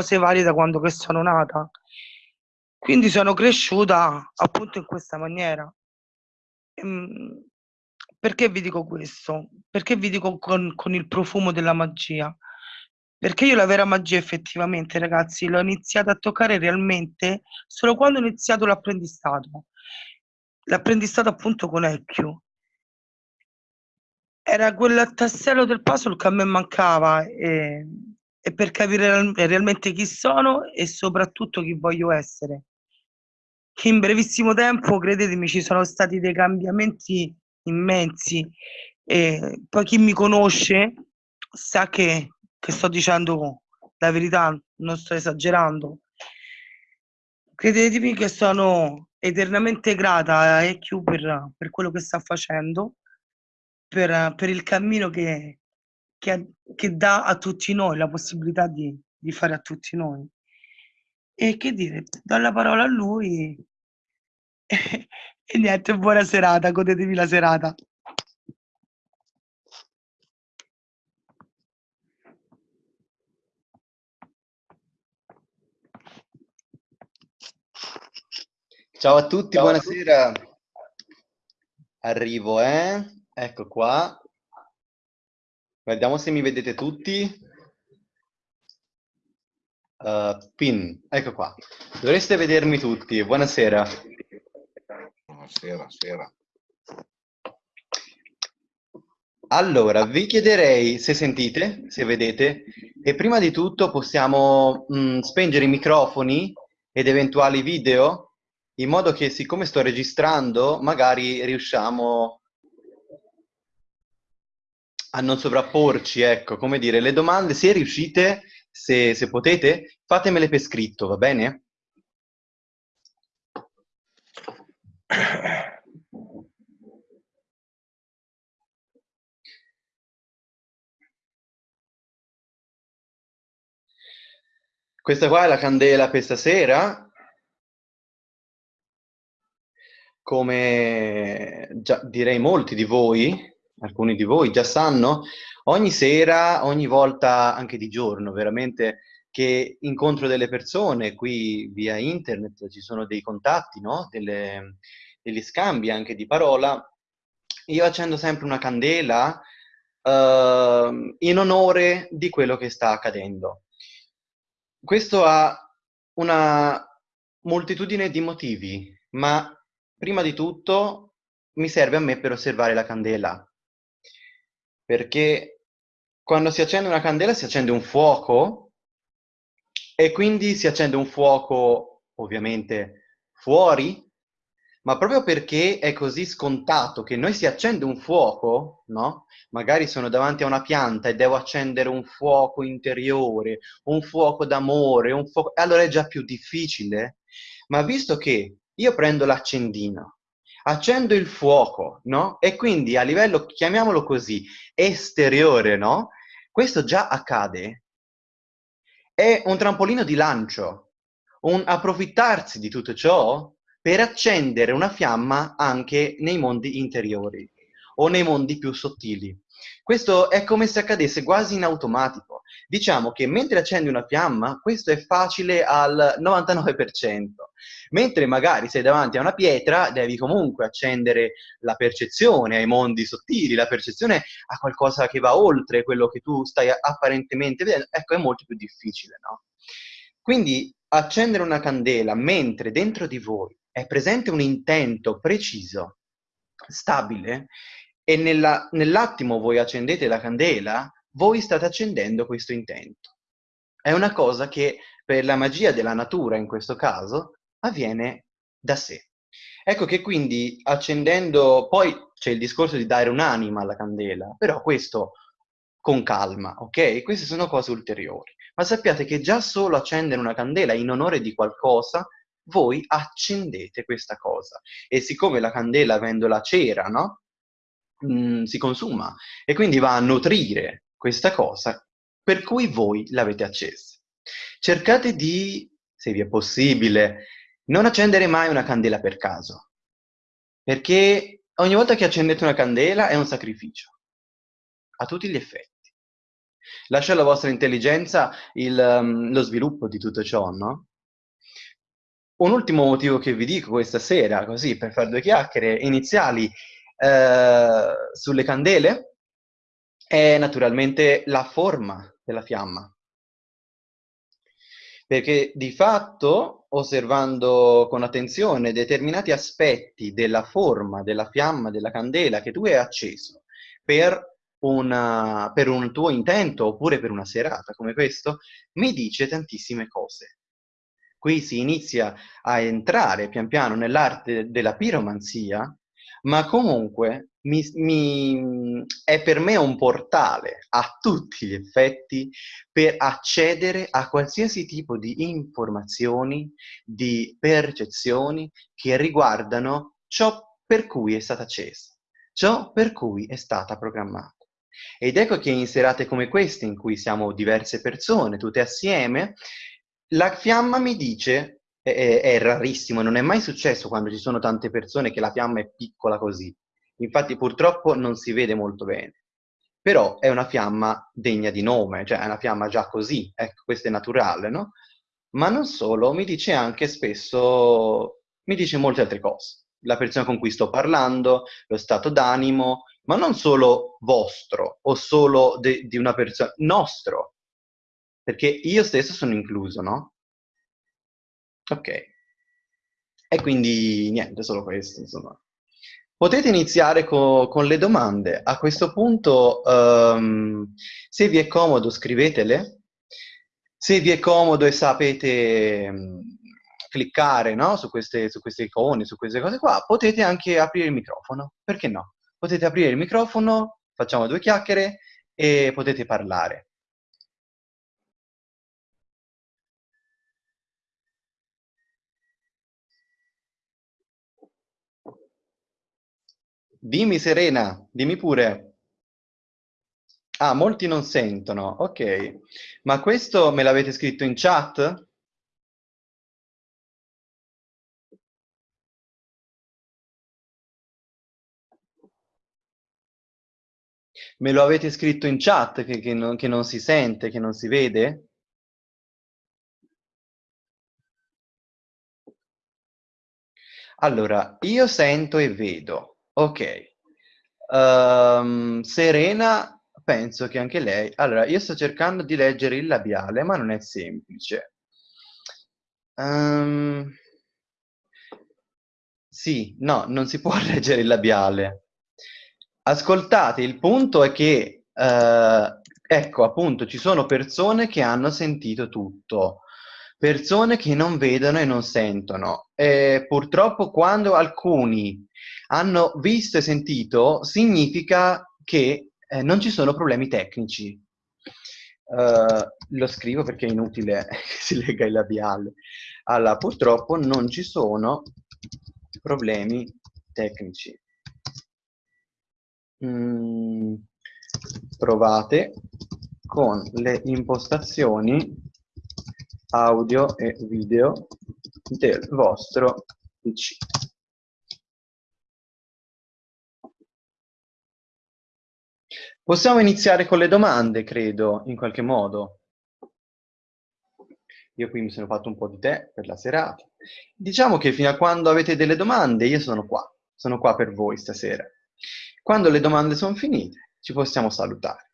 cose varie da quando che sono nata. Quindi sono cresciuta appunto in questa maniera. Ehm, perché vi dico questo? Perché vi dico con, con il profumo della magia? Perché io la vera magia effettivamente, ragazzi, l'ho iniziata a toccare realmente solo quando ho iniziato l'apprendistato. L'apprendistato appunto con Ecchio. Era quel tassello del puzzle che a me mancava e, e per capire real- realmente chi sono e soprattutto chi voglio essere. In brevissimo tempo, credetemi, ci sono stati dei cambiamenti immensi e poi chi mi conosce sa che che sto dicendo la verità, non sto esagerando. Credetemi che sono eternamente grata a EQ per, per quello che sta facendo, per, per il cammino che, che, che, dà a tutti noi, la possibilità di, di fare a tutti noi. E che dire, do la parola a lui e, e niente, buona serata, godetevi la serata. Ciao a tutti, Ciao buonasera. A tutti. Arrivo, eh? Ecco qua. Vediamo se mi vedete tutti. Uh, pin, ecco qua. Dovreste vedermi tutti. Buonasera. Buonasera, sera. Allora, vi chiederei se sentite, se vedete, e prima di tutto possiamo mh, mm, spengere i microfoni ed eventuali video in modo che siccome sto registrando magari riusciamo a non sovrapporci, ecco, come dire, le domande, se riuscite, se, se potete, fatemele per scritto, va bene? Questa qua è la candela per stasera, come già direi molti di voi, alcuni di voi già sanno, ogni sera, ogni volta anche di giorno, veramente che incontro delle persone qui via internet, ci sono dei contatti, no? Delle, degli scambi anche di parola, io accendo sempre una candela uh, in onore di quello che sta accadendo. Questo ha una moltitudine di motivi, ma prima di tutto mi serve a me per osservare la candela, perché quando si accende una candela si accende un fuoco e quindi si accende un fuoco ovviamente fuori, ma proprio perché è così scontato che noi si accende un fuoco, no? Magari sono davanti a una pianta e devo accendere un fuoco interiore, un fuoco d'amore, un fuoco... allora è già più difficile. Ma visto che io prendo l'accendino, accendo il fuoco, no? E quindi a livello, chiamiamolo così, esteriore, no? Questo già accade. È un trampolino di lancio, un approfittarsi di tutto ciò per accendere una fiamma anche nei mondi interiori o nei mondi più sottili. Questo è come se accadesse quasi in automatico. Diciamo che mentre accendi una fiamma, questo è facile al 99%, mentre magari sei davanti a una pietra, devi comunque accendere la percezione ai mondi sottili, la percezione a qualcosa che va oltre quello che tu stai apparentemente vedendo. Ecco, è molto più difficile, no? Quindi accendere una candela mentre dentro di voi è presente un intento preciso, stabile, e nella, nell'attimo voi accendete la candela, voi state accendendo questo intento. È una cosa che per la magia della natura, in questo caso, avviene da sé. Ecco che quindi accendendo, poi c'è il discorso di dare un'anima alla candela, però questo con calma, ok? Queste sono cose ulteriori. Ma sappiate che già solo accendere una candela in onore di qualcosa, voi accendete questa cosa. E siccome la candela, avendo la cera, no? Mm, si consuma e quindi va a nutrire questa cosa per cui voi l'avete accesa. Cercate di, se vi è possibile, non accendere mai una candela per caso, perché ogni volta che accendete una candela è un sacrificio, a tutti gli effetti. Lascia alla vostra intelligenza il, um, lo sviluppo di tutto ciò, no? Un ultimo motivo che vi dico questa sera, così per fare due chiacchiere iniziali eh, sulle candele, è naturalmente la forma della fiamma. Perché di fatto, osservando con attenzione determinati aspetti della forma della fiamma della candela che tu hai acceso per, una, per un tuo intento oppure per una serata come questo, mi dice tantissime cose. Qui si inizia a entrare pian piano nell'arte della piromanzia, ma comunque mi, mi, è per me un portale a tutti gli effetti per accedere a qualsiasi tipo di informazioni, di percezioni che riguardano ciò per cui è stata accesa, ciò per cui è stata programmata. Ed ecco che in serate come queste, in cui siamo diverse persone, tutte assieme, la fiamma mi dice, è, è, rarissimo, non è mai successo quando ci sono tante persone che la fiamma è piccola così. Infatti purtroppo non si vede molto bene. Però è una fiamma degna di nome, cioè è una fiamma già così, ecco, questo è naturale, no? Ma non solo, mi dice anche spesso, mi dice molte altre cose. La persona con cui sto parlando, lo stato d'animo, ma non solo vostro o solo di una persona, nostro, perché io stesso sono incluso, no? Ok. E quindi niente, solo questo, insomma. Potete iniziare co con le domande. A questo punto, um, se vi è comodo, scrivetele. Se vi è comodo e sapete um, cliccare no? su, queste, su queste icone, su queste cose qua, potete anche aprire il microfono. Perché no? Potete aprire il microfono, facciamo due chiacchiere e potete parlare. Dimmi Serena, dimmi pure. Ah, molti non sentono, ok. Ma questo me l'avete scritto in chat? Me lo avete scritto in chat che, che, non, che non si sente, che non si vede? Allora, io sento e vedo. Ok. Um, Serena, penso che anche lei... Allora, io sto cercando di leggere il labiale, ma non è semplice. Um, sì, no, non si può leggere il labiale. Ascoltate, il punto è che, uh, ecco, appunto, ci sono persone che hanno sentito tutto persone che non vedono e non sentono. E purtroppo quando alcuni hanno visto e sentito, significa che eh, non ci sono problemi tecnici. Uh, lo scrivo perché è inutile che si legga il labiale. Allora, purtroppo non ci sono problemi tecnici. Mm, provate con le impostazioni audio e video del vostro PC. Possiamo iniziare con le domande, credo, in qualche modo. Io qui mi sono fatto un po' di tè per la serata. Diciamo che fino a quando avete delle domande io sono qua, sono qua per voi stasera. Quando le domande sono finite ci possiamo salutare.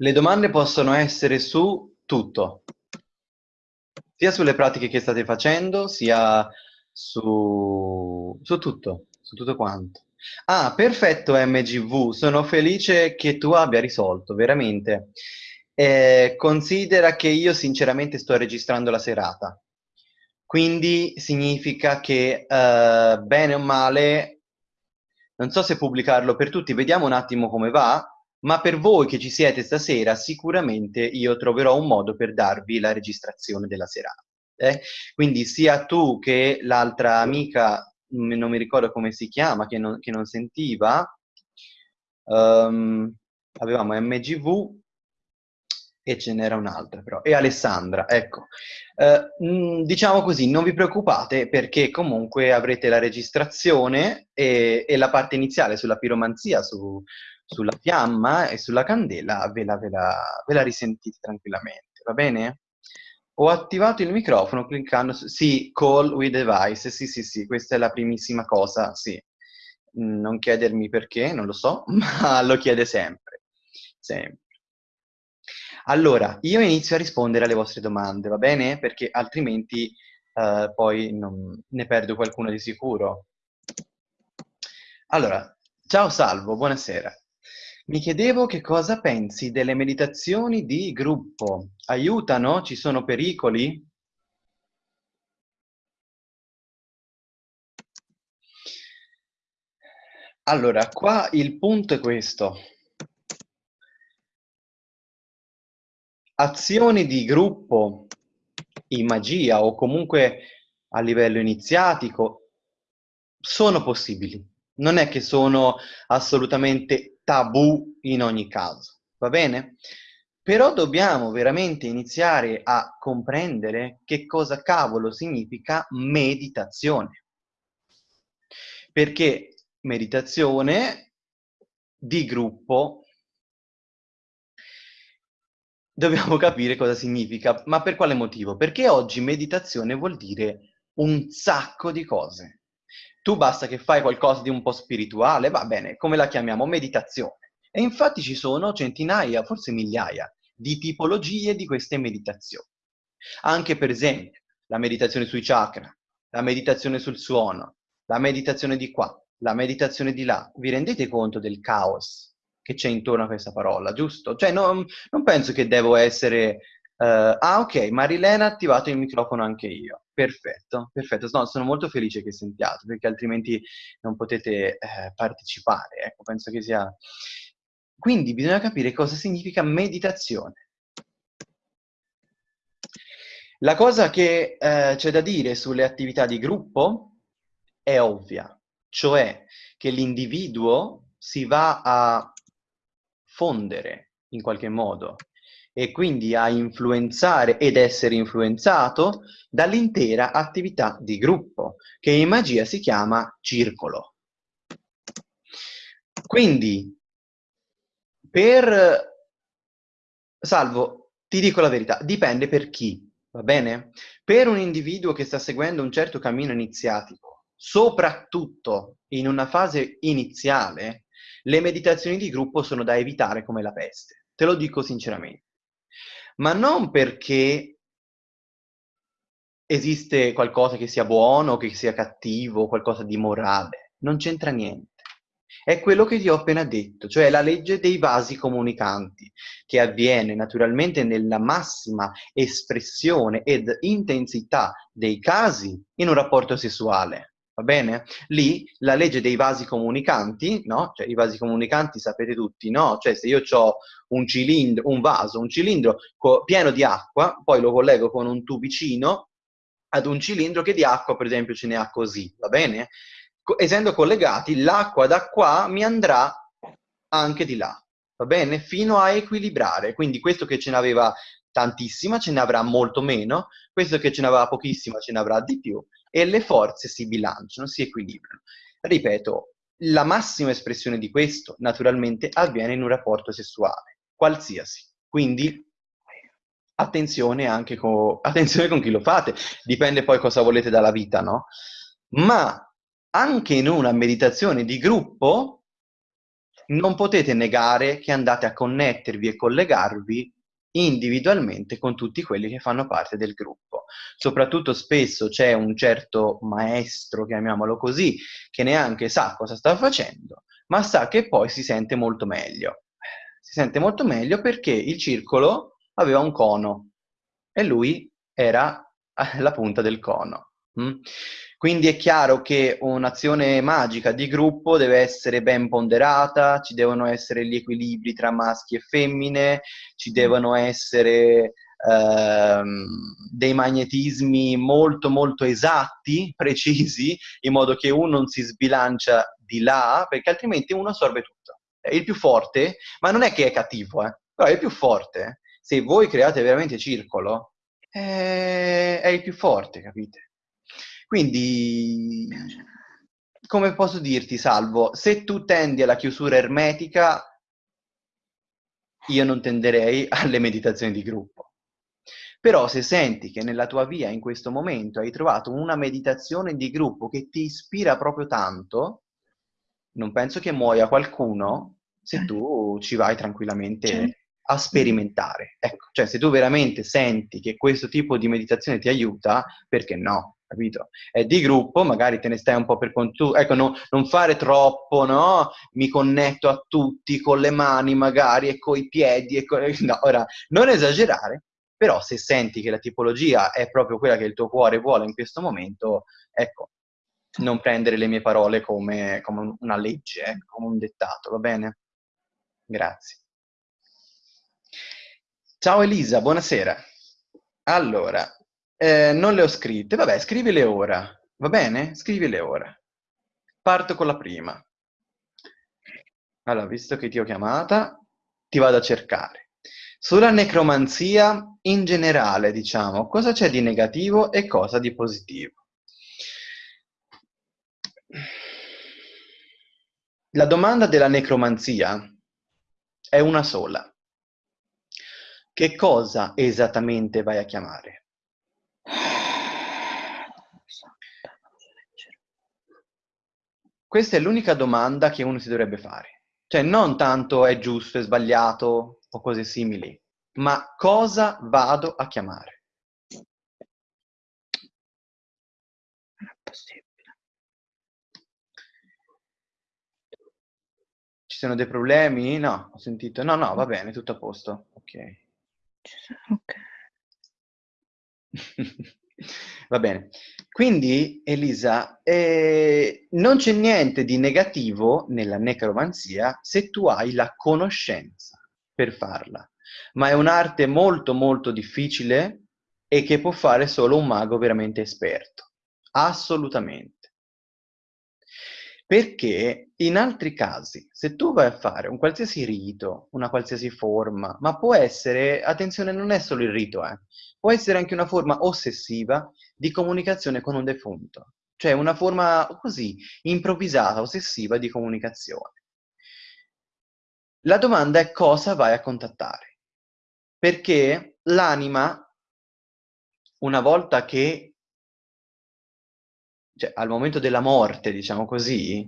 Le domande possono essere su tutto, sia sulle pratiche che state facendo, sia su, su tutto, su tutto quanto. Ah, perfetto MGV, sono felice che tu abbia risolto, veramente. Eh, considera che io sinceramente sto registrando la serata, quindi significa che eh, bene o male Non so se pubblicarlo per tutti, vediamo un attimo come va, ma per voi che ci siete stasera sicuramente io troverò un modo per darvi la registrazione della serata. Eh? Quindi sia tu che l'altra amica, non mi ricordo come si chiama, che non, che non sentiva, um, avevamo MGV, e ce n'era un'altra però, e Alessandra, ecco. Eh, diciamo così, non vi preoccupate perché comunque avrete la registrazione e, e la parte iniziale sulla piromanzia, su, sulla fiamma e sulla candela, ve la, ve, la, ve la risentite tranquillamente, va bene? Ho attivato il microfono cliccando su... Sì, call with device, sì, sì, sì, questa è la primissima cosa, sì. Non chiedermi perché, non lo so, ma lo chiede sempre. Sempre. Allora, io inizio a rispondere alle vostre domande, va bene? Perché altrimenti uh, poi non, ne perdo qualcuno di sicuro. Allora, ciao Salvo, buonasera. Mi chiedevo che cosa pensi delle meditazioni di gruppo. Aiutano? Ci sono pericoli? Allora, qua il punto è questo. azioni di gruppo in magia o comunque a livello iniziatico sono possibili. Non è che sono assolutamente tabù in ogni caso, va bene? Però dobbiamo veramente iniziare a comprendere che cosa cavolo significa meditazione. Perché meditazione di gruppo dobbiamo capire cosa significa. Ma per quale motivo? Perché oggi meditazione vuol dire un sacco di cose. Tu basta che fai qualcosa di un po' spirituale, va bene, come la chiamiamo? Meditazione. E infatti ci sono centinaia, forse migliaia, di tipologie di queste meditazioni. Anche per esempio la meditazione sui chakra, la meditazione sul suono, la meditazione di qua, la meditazione di là. Vi rendete conto del caos che c'è intorno a questa parola, giusto? Cioè non, non penso che devo essere... Uh, ah ok, Marilena ha attivato il microfono anche io. Perfetto, perfetto. No, sono molto felice che sentiate, perché altrimenti non potete eh, partecipare. Ecco, penso che sia... Quindi bisogna capire cosa significa meditazione. La cosa che eh, c'è da dire sulle attività di gruppo è ovvia, cioè che l'individuo si va a fondere in qualche modo e quindi a influenzare ed essere influenzato dall'intera attività di gruppo, che in magia si chiama circolo. Quindi, per... Salvo, ti dico la verità, dipende per chi, va bene? Per un individuo che sta seguendo un certo cammino iniziatico, soprattutto in una fase iniziale, le meditazioni di gruppo sono da evitare come la peste, te lo dico sinceramente. Ma non perché esiste qualcosa che sia buono, che sia cattivo, qualcosa di morale, non c'entra niente. È quello che ti ho appena detto, cioè la legge dei vasi comunicanti, che avviene naturalmente nella massima espressione ed intensità dei casi in un rapporto sessuale va bene? Lì la legge dei vasi comunicanti, no? Cioè i vasi comunicanti sapete tutti, no? Cioè se io ho un cilindro, un vaso, un cilindro pieno di acqua, poi lo collego con un tubicino ad un cilindro che di acqua per esempio ce ne ha così, va bene? Essendo collegati, l'acqua da qua mi andrà anche di là, va bene? Fino a equilibrare, quindi questo che ce n'aveva tantissima ce ne avrà molto meno, questo che ce n'aveva pochissima ce ne avrà di più, e le forze si bilanciano, si equilibrano. Ripeto, la massima espressione di questo naturalmente avviene in un rapporto sessuale, qualsiasi. Quindi attenzione anche con, attenzione con chi lo fate, dipende poi cosa volete dalla vita, no? Ma anche in una meditazione di gruppo non potete negare che andate a connettervi e collegarvi individualmente con tutti quelli che fanno parte del gruppo. Soprattutto spesso c'è un certo maestro, chiamiamolo così, che neanche sa cosa sta facendo, ma sa che poi si sente molto meglio. Si sente molto meglio perché il circolo aveva un cono e lui era la punta del cono. Mm? Quindi è chiaro che un'azione magica di gruppo deve essere ben ponderata, ci devono essere gli equilibri tra maschi e femmine, ci devono essere ehm, dei magnetismi molto molto esatti, precisi, in modo che uno non si sbilancia di là, perché altrimenti uno assorbe tutto. È il più forte, ma non è che è cattivo, eh, però è il più forte. Se voi create veramente circolo, è, è il più forte, capite? Quindi, come posso dirti, Salvo, se tu tendi alla chiusura ermetica, io non tenderei alle meditazioni di gruppo. Però se senti che nella tua via in questo momento hai trovato una meditazione di gruppo che ti ispira proprio tanto, non penso che muoia qualcuno se tu ci vai tranquillamente a sperimentare. Ecco, cioè se tu veramente senti che questo tipo di meditazione ti aiuta, perché no? Capito? È di gruppo, magari te ne stai un po' per conto, ecco, no, non fare troppo, no? Mi connetto a tutti con le mani magari e coi piedi, e con... no, ora, non esagerare, però se senti che la tipologia è proprio quella che il tuo cuore vuole in questo momento, ecco, non prendere le mie parole come, come una legge, eh, come un dettato, va bene? Grazie. Ciao Elisa, buonasera. Allora, eh, non le ho scritte. Vabbè, scrivile ora. Va bene? Scrivile ora. Parto con la prima. Allora, visto che ti ho chiamata, ti vado a cercare. Sulla necromanzia in generale, diciamo, cosa c'è di negativo e cosa di positivo? La domanda della necromanzia è una sola. Che cosa esattamente vai a chiamare? Questa è l'unica domanda che uno si dovrebbe fare. Cioè, non tanto è giusto, è sbagliato o cose simili, ma cosa vado a chiamare? Non è possibile. Ci sono dei problemi? No, ho sentito. No, no, va bene, tutto a posto. Ok. Ok. Va bene. Quindi, Elisa, eh, non c'è niente di negativo nella necromanzia se tu hai la conoscenza per farla, ma è un'arte molto molto difficile e che può fare solo un mago veramente esperto. Assolutamente. Perché in altri casi, se tu vai a fare un qualsiasi rito, una qualsiasi forma, ma può essere, attenzione, non è solo il rito, eh, può essere anche una forma ossessiva di comunicazione con un defunto, cioè una forma così, improvvisata, ossessiva di comunicazione. La domanda è cosa vai a contattare, perché l'anima, una volta che cioè, al momento della morte, diciamo così,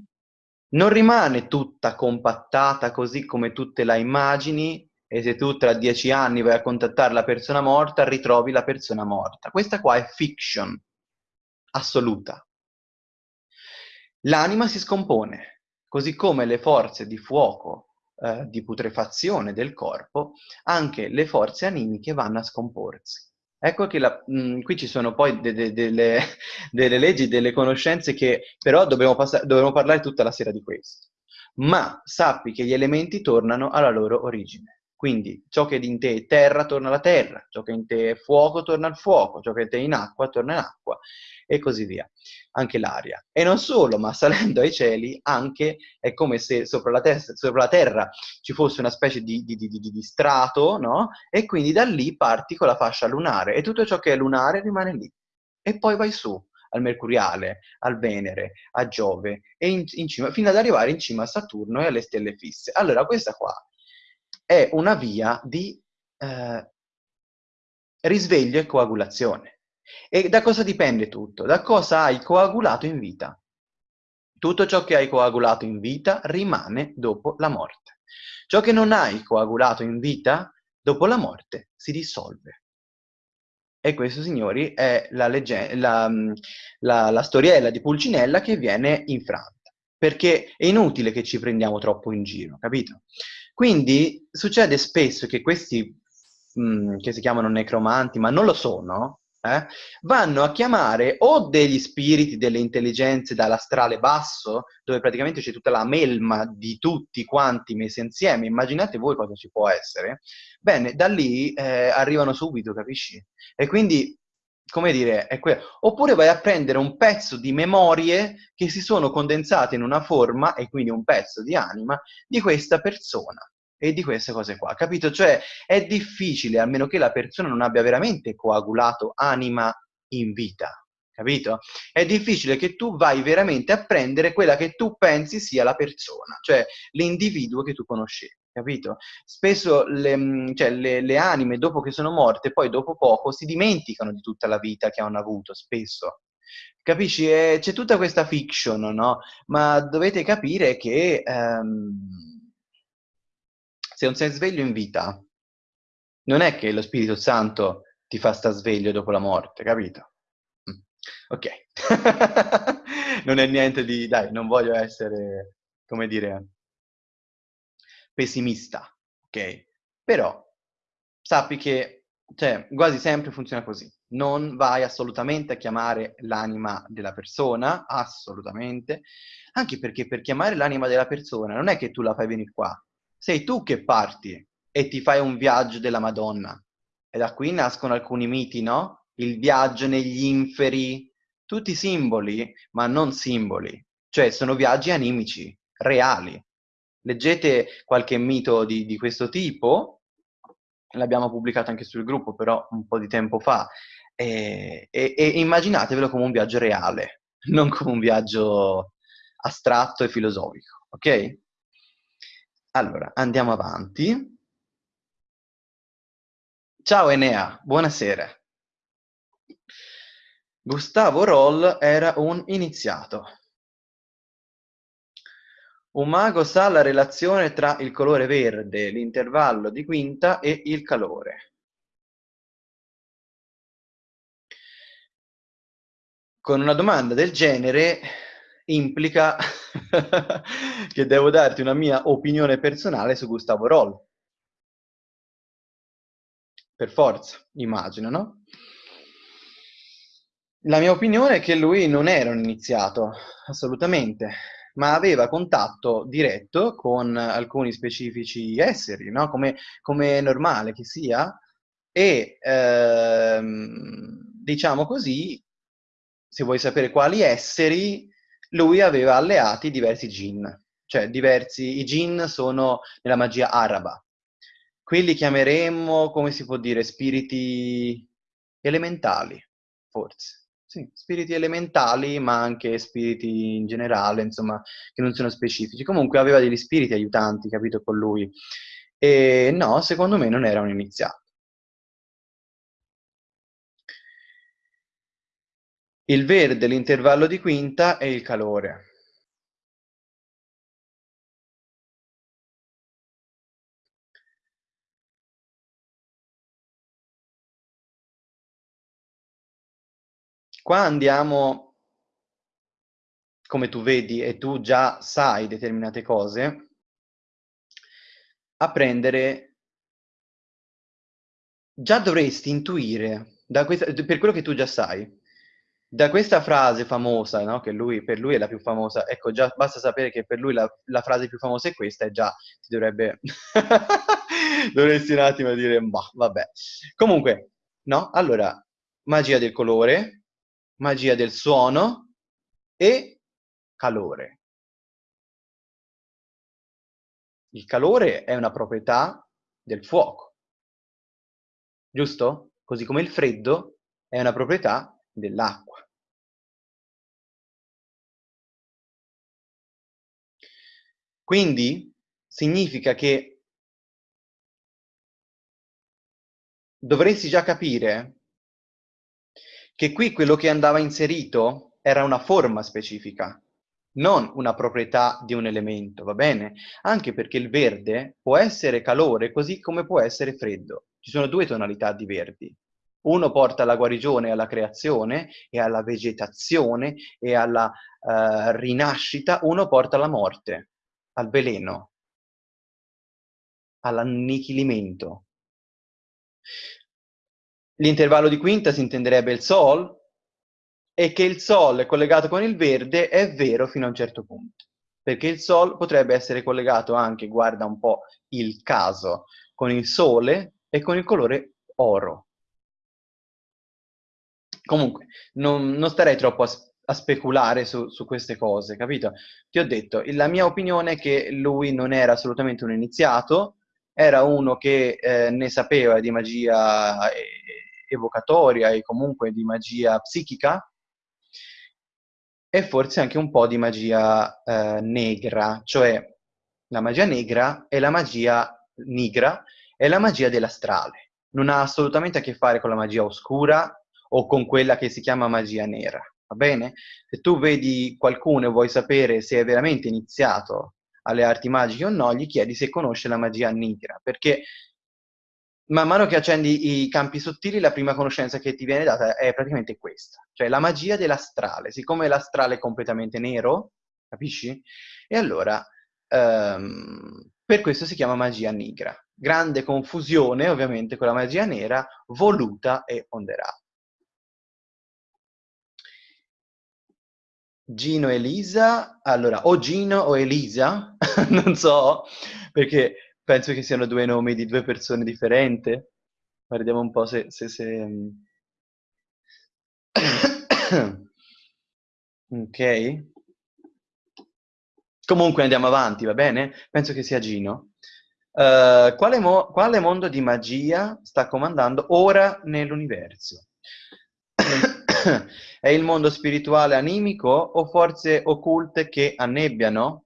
non rimane tutta compattata così come tu te la immagini e se tu tra dieci anni vai a contattare la persona morta, ritrovi la persona morta. Questa qua è fiction assoluta. L'anima si scompone, così come le forze di fuoco, eh, di putrefazione del corpo, anche le forze animiche vanno a scomporsi. Ecco che la, mh, mm, qui ci sono poi de, de, delle, delle, leggi, delle conoscenze che però dobbiamo, passare, dobbiamo parlare tutta la sera di questo. Ma sappi che gli elementi tornano alla loro origine. Quindi ciò che in te è terra torna alla terra, ciò che in te è fuoco torna al fuoco, ciò che in te è in acqua torna in acqua e così via. Anche l'aria. E non solo, ma salendo ai cieli anche è come se sopra la, testa, sopra la terra ci fosse una specie di, di, di, di, strato, no? E quindi da lì parti con la fascia lunare e tutto ciò che è lunare rimane lì. E poi vai su al Mercuriale, al Venere, a Giove, e in, in cima, fino ad arrivare in cima a Saturno e alle stelle fisse. Allora, questa qua è una via di eh, risveglio e coagulazione. E da cosa dipende tutto? Da cosa hai coagulato in vita. Tutto ciò che hai coagulato in vita rimane dopo la morte. Ciò che non hai coagulato in vita, dopo la morte, si dissolve. E questo, signori, è la, la, la, la storiella di Pulcinella che viene infranta. Perché è inutile che ci prendiamo troppo in giro, capito? Quindi succede spesso che questi, mh, che si chiamano necromanti, ma non lo sono, eh, vanno a chiamare o degli spiriti, delle intelligenze dall'astrale basso, dove praticamente c'è tutta la melma di tutti quanti messi insieme, immaginate voi cosa ci può essere, bene, da lì eh, arrivano subito, capisci? E quindi, come dire, è quello. Oppure vai a prendere un pezzo di memorie che si sono condensate in una forma, e quindi un pezzo di anima, di questa persona e di queste cose qua, capito? Cioè è difficile, a meno che la persona non abbia veramente coagulato anima in vita, capito? È difficile che tu vai veramente a prendere quella che tu pensi sia la persona, cioè l'individuo che tu conoscevi, capito? Spesso le, mm, cioè, le, le anime, dopo che sono morte, poi dopo poco si dimenticano di tutta la vita che hanno avuto, spesso. Capisci? c'è tutta questa fiction, no? Ma dovete capire che... Um, se non sei sveglio in vita, non è che lo Spirito Santo ti fa sta sveglio dopo la morte, capito? Mm. Ok. non è niente di... Dai, non voglio essere, come dire, pessimista, ok? Però sappi che, cioè, quasi sempre funziona così. Non vai assolutamente a chiamare l'anima della persona, assolutamente, anche perché per chiamare l'anima della persona non è che tu la fai venire qua, sei tu che parti e ti fai un viaggio della Madonna. E da qui nascono alcuni miti, no? Il viaggio negli inferi, tutti simboli, ma non simboli. Cioè, sono viaggi animici, reali. Leggete qualche mito di, di questo tipo, l'abbiamo pubblicato anche sul gruppo, però un po' di tempo fa, e, e, e immaginatevelo come un viaggio reale, non come un viaggio astratto e filosofico, ok? Allora, andiamo avanti. Ciao Enea, buonasera. Gustavo Roll era un iniziato. Un mago sa la relazione tra il colore verde, l'intervallo di quinta e il calore. Con una domanda del genere implica che devo darti una mia opinione personale su Gustavo Roll. Per forza, immagino, no? La mia opinione è che lui non era un iniziato, assolutamente, ma aveva contatto diretto con alcuni specifici esseri, no? come, come è normale che sia, e ehm, diciamo così, se vuoi sapere quali esseri, lui aveva alleati diversi jinn, cioè diversi, i jinn sono nella magia araba. Qui li chiameremmo, come si può dire, spiriti elementali, forse. Sì, spiriti elementali, ma anche spiriti in generale, insomma, che non sono specifici. Comunque aveva degli spiriti aiutanti, capito, con lui. E no, secondo me non era un iniziato. Il verde, l'intervallo di quinta e il calore. Qua andiamo, come tu vedi e tu già sai determinate cose, a prendere, già dovresti intuire, questa, per quello che tu già sai, da questa frase famosa, no? che lui, per lui è la più famosa, ecco, già basta sapere che per lui la, la frase più famosa è questa e già ti dovrebbe... dovresti un attimo dire, bah, vabbè. Comunque, no? Allora, magia del colore, magia del suono e calore. Il calore è una proprietà del fuoco, giusto? Così come il freddo è una proprietà dell'acqua. Quindi significa che dovresti già capire che qui quello che andava inserito era una forma specifica, non una proprietà di un elemento, va bene? Anche perché il verde può essere calore così come può essere freddo. Ci sono due tonalità di verdi. Uno porta alla guarigione alla creazione e alla vegetazione e alla uh, rinascita, uno porta alla morte al veleno, all'annichilimento. l'intervallo di quinta si intenderebbe il Sol e che il Sol è collegato con il verde è vero fino a un certo punto. Perché il Sol potrebbe essere collegato anche, guarda un po' il caso, con il Sole e con il colore oro. Comunque, non, non starei troppo a, a speculare su, su, queste cose, capito? Ti ho detto, la mia opinione è che lui non era assolutamente un iniziato, era uno che eh, ne sapeva di magia evocatoria e comunque di magia psichica, e forse anche un po' di magia eh, negra, cioè la magia negra e la magia nigra è la magia dell'astrale. Non ha assolutamente a che fare con la magia oscura o con quella che si chiama magia nera, va bene? Se tu vedi qualcuno e vuoi sapere se è veramente iniziato alle arti magiche o no, gli chiedi se conosce la magia nigra, perché man mano che accendi i campi sottili, la prima conoscenza che ti viene data è praticamente questa, cioè la magia dell'astrale. Siccome l'astrale è completamente nero, capisci? E allora, um, per questo si chiama magia nigra. Grande confusione, ovviamente, con la magia nera, voluta e ponderata. Gino e Elisa, allora, o Gino o Elisa, non so, perché penso che siano due nomi di due persone differenti. Guardiamo un po' se... se, se... ok. Comunque andiamo avanti, va bene? Penso che sia Gino. Uh, quale, mo quale mondo di magia sta comandando ora nell'universo? È il mondo spirituale animico o forze occulte che annebbiano?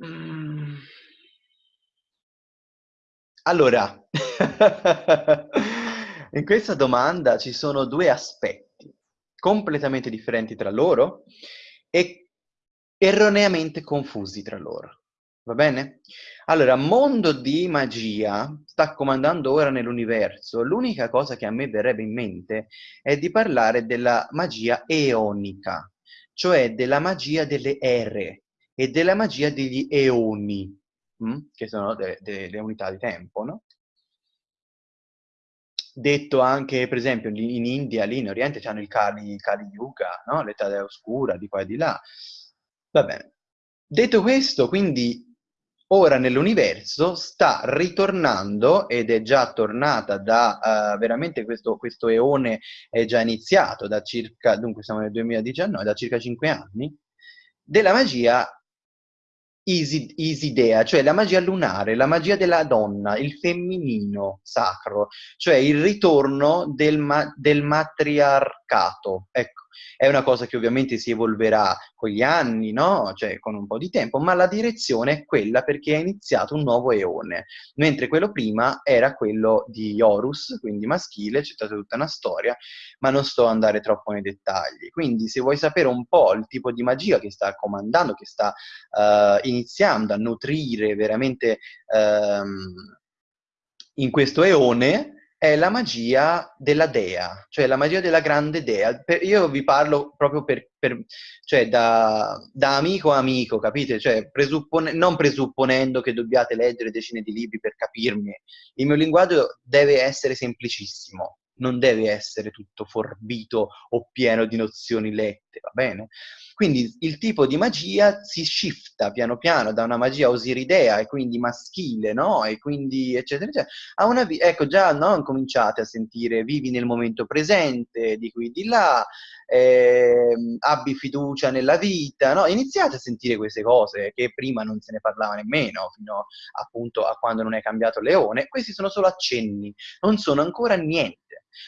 Mm. Allora, in questa domanda ci sono due aspetti completamente differenti tra loro e erroneamente confusi tra loro. Va bene? Allora, mondo di magia sta comandando ora nell'universo. L'unica cosa che a me verrebbe in mente è di parlare della magia eonica, cioè della magia delle ere, e della magia degli eoni? Mm? che sono delle de, de unità di tempo, no? Detto anche, per esempio, in India, lì in Oriente, hanno il Kali, Kali Yuga, no? l'età oscura, di qua e di là. Va bene. Detto questo, quindi, ora nell'universo sta ritornando, ed è già tornata da, uh, veramente questo, questo eone è già iniziato da circa, dunque siamo nel 2019, da circa 5 anni, della magia Isi, Isidea, cioè la magia lunare, la magia della donna, il femminino sacro, cioè il ritorno del, ma del matriarcato. Ecco, è una cosa che ovviamente si evolverà con gli anni, no? Cioè con un po' di tempo, ma la direzione è quella perché è iniziato un nuovo eone, mentre quello prima era quello di Horus, quindi maschile, c'è stata tutta una storia, ma non sto ad andare troppo nei dettagli. Quindi se vuoi sapere un po' il tipo di magia che sta comandando, che sta uh, iniziando a nutrire veramente um, in questo eone, è la magia della dea, cioè la magia della grande dea. Per, io vi parlo proprio per, per cioè da, da, amico a amico, capite? Cioè, presuppone, non presupponendo che dobbiate leggere decine di libri per capirmi. Il mio linguaggio deve essere semplicissimo, non deve essere tutto forbito o pieno di nozioni lette, va bene? Quindi il tipo di magia si shifta piano piano da una magia osiridea e quindi maschile, no? E quindi eccetera, eccetera, a una... Ecco, già non cominciate a sentire vivi nel momento presente, di qui di là, eh, abbi fiducia nella vita, no? Iniziate a sentire queste cose che prima non se ne parlava nemmeno, fino appunto a quando non è cambiato Leone. Questi sono solo accenni, non sono ancora niente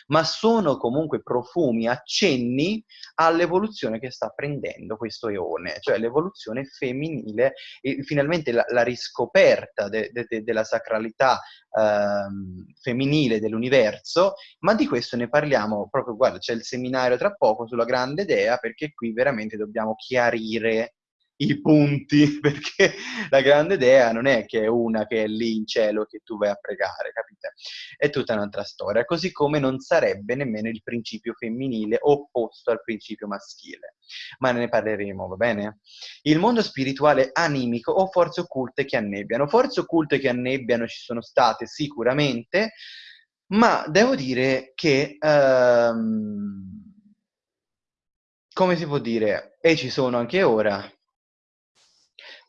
ma sono comunque profumi, accenni all'evoluzione che sta prendendo questo eone, cioè l'evoluzione femminile e finalmente la, la riscoperta de, de, de, della sacralità ehm, femminile dell'universo, ma di questo ne parliamo proprio, guarda, c'è il seminario tra poco sulla grande idea, perché qui veramente dobbiamo chiarire i punti, perché la grande dea non è che è una che è lì in cielo che tu vai a pregare, capite? È tutta un'altra storia, così come non sarebbe nemmeno il principio femminile opposto al principio maschile. Ma ne parleremo, va bene? Il mondo spirituale animico o forze occulte che annebbiano. Forze occulte che annebbiano ci sono state sicuramente, ma devo dire che... Um, come si può dire, e ci sono anche ora,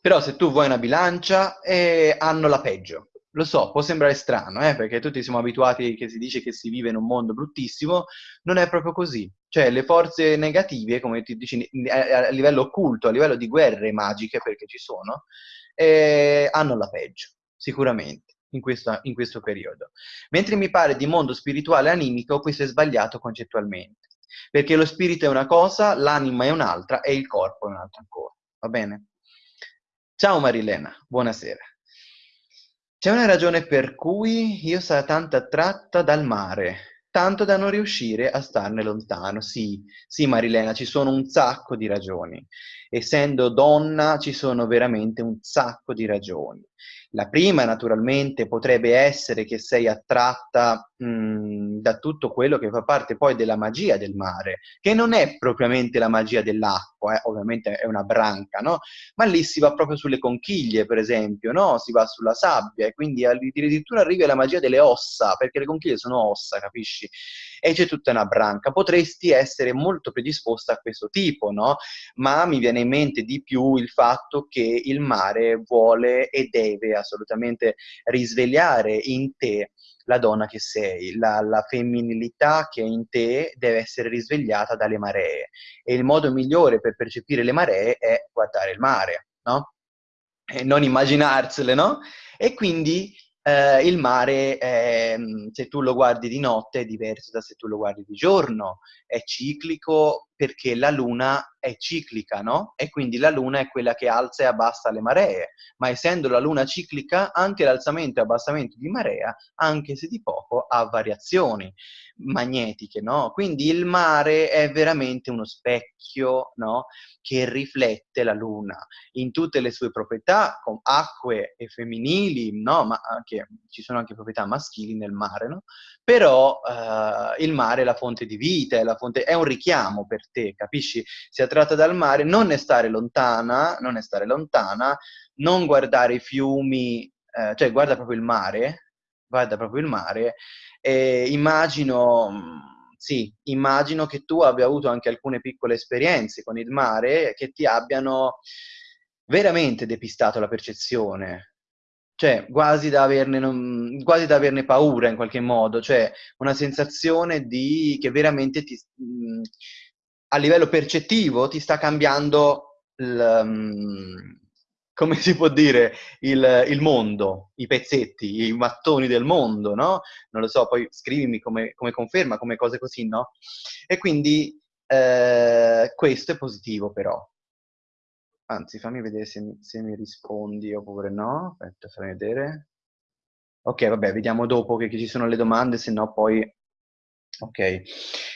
però se tu vuoi una bilancia, eh, hanno la peggio. Lo so, può sembrare strano, eh, perché tutti siamo abituati che si dice che si vive in un mondo bruttissimo, non è proprio così. Cioè, le forze negative, come ti dici, a, livello occulto, a livello di guerre magiche, perché ci sono, eh, hanno la peggio, sicuramente, in, questa, in questo periodo. Mentre mi pare di mondo spirituale animico, questo è sbagliato concettualmente. Perché lo spirito è una cosa, l'anima è un'altra e il corpo è un'altra ancora. Va bene? Ciao Marilena, buonasera. C'è una ragione per cui io sarò tanto attratta dal mare, tanto da non riuscire a starne lontano. Sì, sì Marilena, ci sono un sacco di ragioni. Essendo donna ci sono veramente un sacco di ragioni. La prima, naturalmente, potrebbe essere che sei attratta mh, da tutto quello che fa parte poi della magia del mare, che non è propriamente la magia dell'acqua, eh? ovviamente è una branca, no? Ma lì si va proprio sulle conchiglie, per esempio, no? Si va sulla sabbia e quindi addirittura arrivi alla magia delle ossa, perché le conchiglie sono ossa, capisci? E c'è tutta una branca. Potresti essere molto predisposta a questo tipo, no? Ma mi viene in mente di più il fatto che il mare vuole e deve assolutamente risvegliare in te la donna che sei, la, la, femminilità che è in te deve essere risvegliata dalle maree e il modo migliore per percepire le maree è guardare il mare, no? E non immaginarsele, no? E quindi eh, il mare, eh, se tu lo guardi di notte, è diverso da se tu lo guardi di giorno, è ciclico perché la luna è ciclica, no? E quindi la luna è quella che alza e abbassa le maree, ma essendo la luna ciclica, anche l'alzamento e abbassamento di marea, anche se di poco, ha variazioni magnetiche, no? Quindi il mare è veramente uno specchio, no? Che riflette la luna in tutte le sue proprietà, con acque e femminili, no? Ma anche, ci sono anche proprietà maschili nel mare, no? Però eh, il mare è la fonte di vita, è, fonte, è un richiamo per te, capisci? Si tratta dal mare, non ne stare lontana, non ne stare lontana, non guardare i fiumi, eh, cioè guarda proprio il mare, guarda proprio il mare, e immagino, mm, sì, immagino che tu abbia avuto anche alcune piccole esperienze con il mare che ti abbiano veramente depistato la percezione, cioè quasi da, averne, quasi da averne paura in qualche modo, cioè una sensazione di che veramente ti, mm, a livello percettivo ti sta cambiando il, um, come si può dire, il, il, mondo, i pezzetti, i mattoni del mondo, no? Non lo so, poi scrivimi come, come conferma, come cose così, no? E quindi eh, questo è positivo però. Anzi, fammi vedere se, se mi rispondi oppure no. Aspetta, fammi vedere. Ok, vabbè, vediamo dopo che, che ci sono le domande, se no poi... Ok.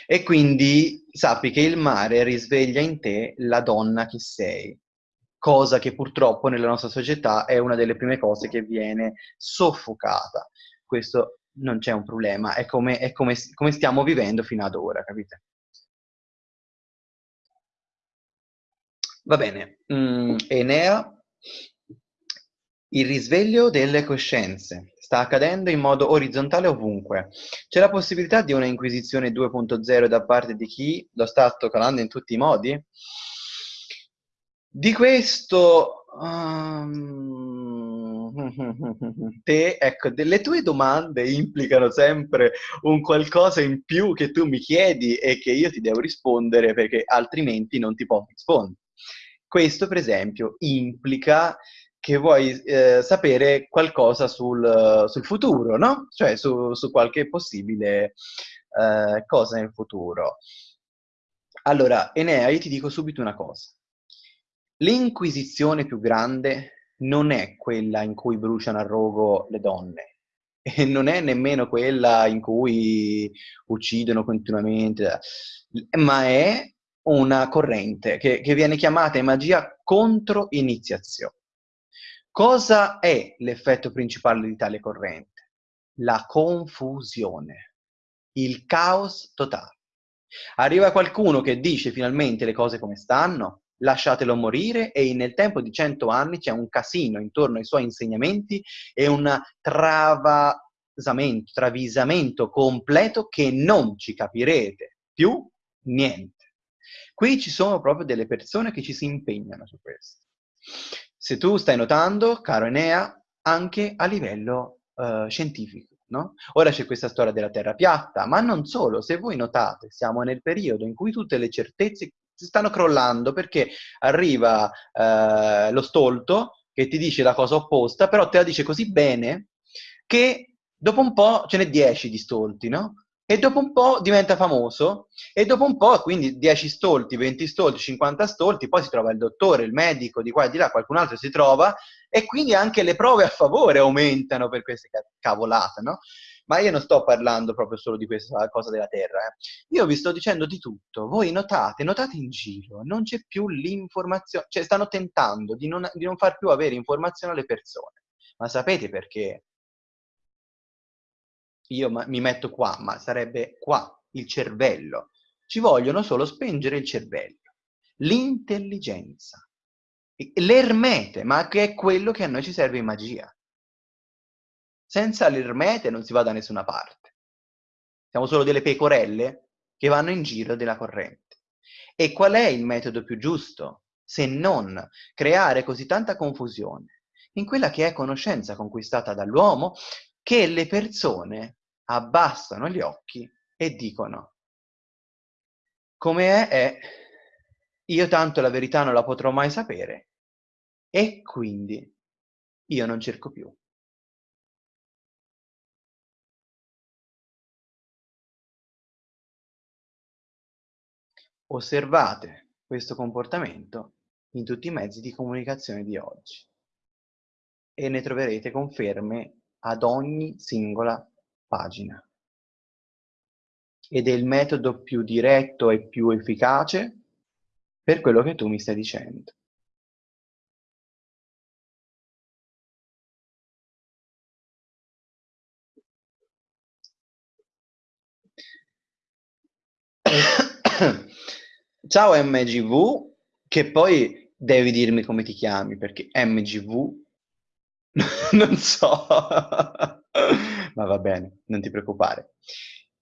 E quindi sappi che il mare risveglia in te la donna che sei cosa che purtroppo nella nostra società è una delle prime cose che viene soffocata. Questo non c'è un problema, è come, è come, come stiamo vivendo fino ad ora, capite? Va bene, mm, Enea, il risveglio delle coscienze sta accadendo in modo orizzontale ovunque. C'è la possibilità di una Inquisizione 2.0 da parte di chi lo sta toccando in tutti i modi? Di questo, um, te, ecco, le tue domande implicano sempre un qualcosa in più che tu mi chiedi e che io ti devo rispondere perché altrimenti non ti posso rispondere. Questo, per esempio, implica che vuoi eh, sapere qualcosa sul, sul, futuro, no? Cioè su, su qualche possibile eh, cosa nel futuro. Allora, Enea, io ti dico subito una cosa L'inquisizione più grande non è quella in cui bruciano a rogo le donne, e non è nemmeno quella in cui uccidono continuamente, ma è una corrente che, che viene chiamata in magia controiniziazione. Cosa è l'effetto principale di tale corrente? La confusione, il caos totale. Arriva qualcuno che dice finalmente le cose come stanno, lasciatelo morire e nel tempo di cento anni c'è un casino intorno ai suoi insegnamenti e un travasamento, travisamento completo che non ci capirete più niente. Qui ci sono proprio delle persone che ci si impegnano su questo. Se tu stai notando, caro Enea, anche a livello uh, scientifico. No? Ora c'è questa storia della Terra piatta, ma non solo, se voi notate, siamo nel periodo in cui tutte le certezze si stanno crollando perché arriva eh, lo stolto che ti dice la cosa opposta, però te la dice così bene che dopo un po' ce n'è 10 di stolti, no? E dopo un po' diventa famoso, e dopo un po', quindi 10 stolti, 20 stolti, 50 stolti, poi si trova il dottore, il medico, di qua e di là, qualcun altro si trova, e quindi anche le prove a favore aumentano per queste cavolate, no? Ma io non sto parlando proprio solo di questa cosa della Terra, eh. io vi sto dicendo di tutto. Voi notate, notate in giro, non c'è più l'informazione, cioè stanno tentando di non, di non far più avere informazione alle persone. Ma sapete perché? Io mi metto qua, ma sarebbe qua, il cervello. Ci vogliono solo spengere il cervello, l'intelligenza, l'ermete, ma che è quello che a noi ci serve in magia. Senza l'ermete non si va da nessuna parte. Siamo solo delle pecorelle che vanno in giro della corrente. E qual è il metodo più giusto se non creare così tanta confusione in quella che è conoscenza conquistata dall'uomo che le persone abbassano gli occhi e dicono come è, è, io tanto la verità non la potrò mai sapere e quindi io non cerco più. Osservate questo comportamento in tutti i mezzi di comunicazione di oggi e ne troverete conferme ad ogni singola pagina. Ed è il metodo più diretto e più efficace per quello che tu mi stai dicendo. Ciao MGV, che poi devi dirmi come ti chiami, perché MGV non so. Ma va bene, non ti preoccupare.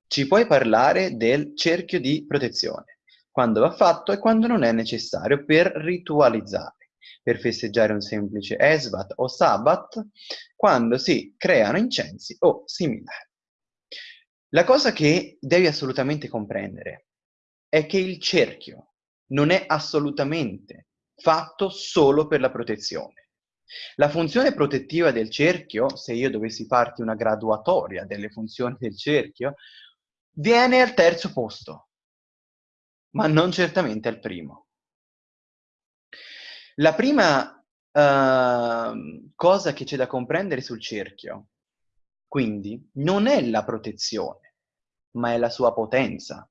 Ci puoi parlare del cerchio di protezione, quando va fatto e quando non è necessario per ritualizzare, per festeggiare un semplice Esvat o Sabbat, quando si creano incensi o similari. La cosa che devi assolutamente comprendere è che il cerchio non è assolutamente fatto solo per la protezione. La funzione protettiva del cerchio, se io dovessi farti una graduatoria delle funzioni del cerchio, viene al terzo posto, ma non certamente al primo. La prima uh, cosa che c'è da comprendere sul cerchio, quindi, non è la protezione, ma è la sua potenza.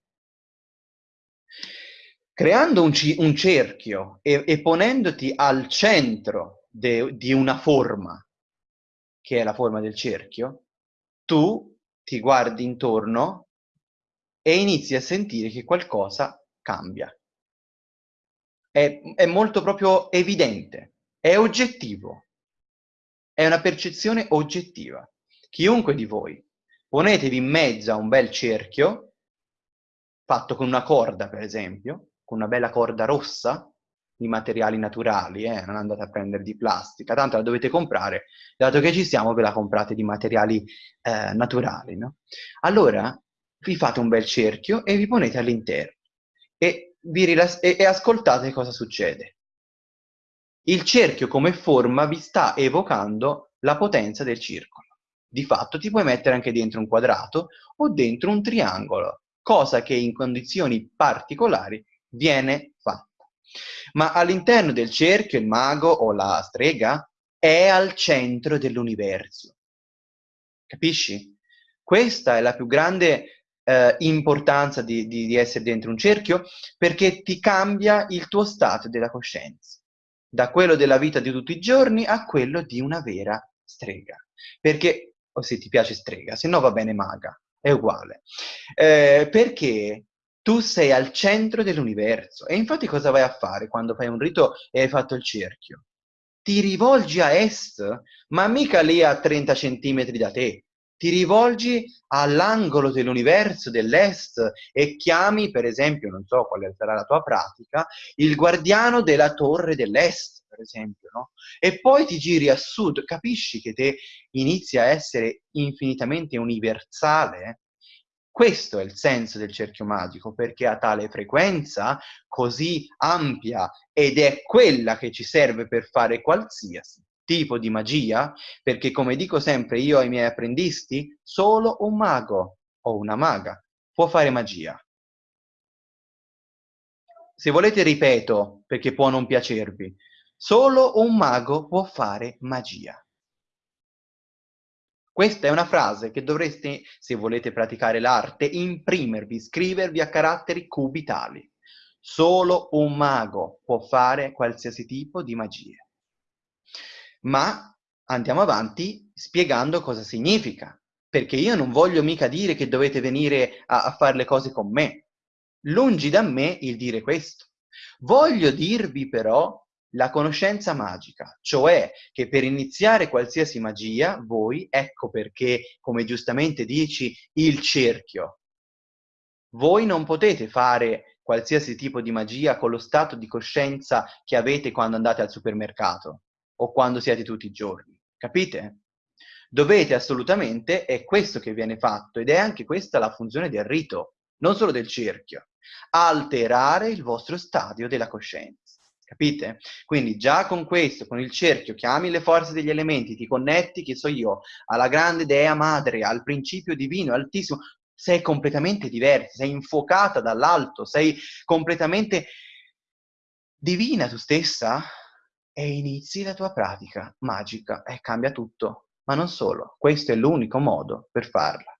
Creando un, un cerchio e, e ponendoti al centro de, di una forma, che è la forma del cerchio, tu ti guardi intorno e inizi a sentire che qualcosa cambia. È, è molto proprio evidente, è oggettivo, è una percezione oggettiva. Chiunque di voi ponetevi in mezzo a un bel cerchio, fatto con una corda per esempio, con una bella corda rossa, di materiali naturali, eh? non andate a prendere di plastica, tanto la dovete comprare, dato che ci siamo ve la comprate di materiali eh, naturali. No? Allora vi fate un bel cerchio e vi ponete all'interno e, e, e ascoltate cosa succede. Il cerchio come forma vi sta evocando la potenza del circolo. Di fatto ti puoi mettere anche dentro un quadrato o dentro un triangolo, cosa che in condizioni particolari viene fatta. Ma all'interno del cerchio il mago o la strega è al centro dell'universo. Capisci? Questa è la più grande eh, importanza di, di, di essere dentro un cerchio? Perché ti cambia il tuo stato della coscienza, da quello della vita di tutti i giorni a quello di una vera strega. Perché, o se ti piace strega, se no va bene maga, è uguale. Eh, perché tu sei al centro dell'universo. E infatti cosa vai a fare quando fai un rito e hai fatto il cerchio? Ti rivolgi a est, ma mica lì a 30 centimetri da te. Ti rivolgi all'angolo dell'universo dell'est e chiami, per esempio, non so quale sarà la tua pratica, il guardiano della torre dell'est, per esempio, no? E poi ti giri a sud, capisci che te inizi a essere infinitamente universale questo è il senso del cerchio magico, perché ha tale frequenza così ampia ed è quella che ci serve per fare qualsiasi tipo di magia, perché come dico sempre io ai miei apprendisti, solo un mago o una maga può fare magia. Se volete ripeto, perché può non piacervi, solo un mago può fare magia. Questa è una frase che dovreste, se volete praticare l'arte, imprimervi, scrivervi a caratteri cubitali. Solo un mago può fare qualsiasi tipo di magia. Ma andiamo avanti spiegando cosa significa, perché io non voglio mica dire che dovete venire a, a fare le cose con me. Lungi da me il dire questo. Voglio dirvi però la conoscenza magica, cioè che per iniziare qualsiasi magia, voi, ecco perché, come giustamente dici, il cerchio. Voi non potete fare qualsiasi tipo di magia con lo stato di coscienza che avete quando andate al supermercato o quando siete tutti i giorni, capite? Dovete assolutamente, è questo che viene fatto ed è anche questa la funzione del rito, non solo del cerchio, alterare il vostro stadio della coscienza. Capite? Quindi già con questo, con il cerchio, chiami le forze degli elementi, ti connetti, che so io, alla grande dea madre, al principio divino, altissimo, sei completamente diversa, sei infuocata dall'alto, sei completamente divina tu stessa e inizi la tua pratica magica e cambia tutto. Ma non solo, questo è l'unico modo per farla.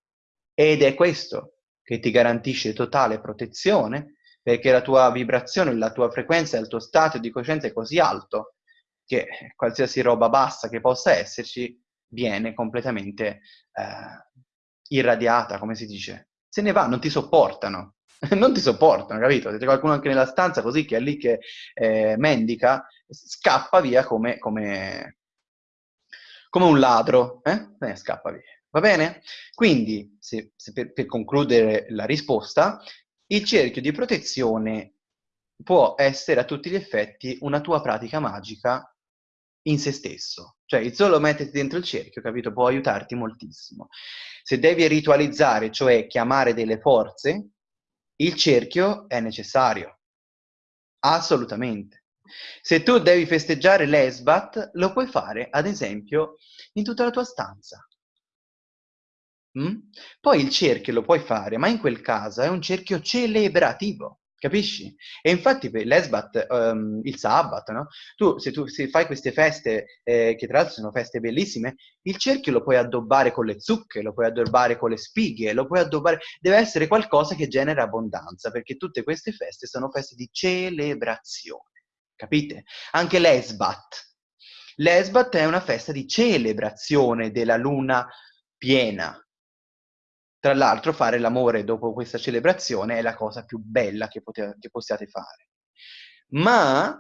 Ed è questo che ti garantisce totale protezione perché la tua vibrazione, la tua frequenza, il tuo stato di coscienza è così alto che qualsiasi roba bassa che possa esserci viene completamente eh, irradiata, come si dice. Se ne va, non ti sopportano. non ti sopportano, capito? Se c'è qualcuno anche nella stanza così che è lì che eh, mendica, scappa via come, come, come un ladro, eh? eh? scappa via. Va bene? Quindi, se, se per, per, concludere la risposta, il cerchio di protezione può essere a tutti gli effetti una tua pratica magica in se stesso. Cioè il solo metterti dentro il cerchio, capito, può aiutarti moltissimo. Se devi ritualizzare, cioè chiamare delle forze, il cerchio è necessario. Assolutamente. Se tu devi festeggiare l'Esbat, lo puoi fare, ad esempio, in tutta la tua stanza. Mm? Poi il cerchio lo puoi fare, ma in quel caso è un cerchio celebrativo, capisci? E infatti l'Esbat, um, il Sabbat, no? Tu, se tu se fai queste feste, eh, che tra l'altro sono feste bellissime, il cerchio lo puoi addobbare con le zucche, lo puoi addobbare con le spighe, lo puoi addobbare... Deve essere qualcosa che genera abbondanza, perché tutte queste feste sono feste di celebrazione, capite? Anche l'Esbat. L'Esbat è una festa di celebrazione della luna piena, tra l'altro fare l'amore dopo questa celebrazione è la cosa più bella che, pote- che possiate fare. Ma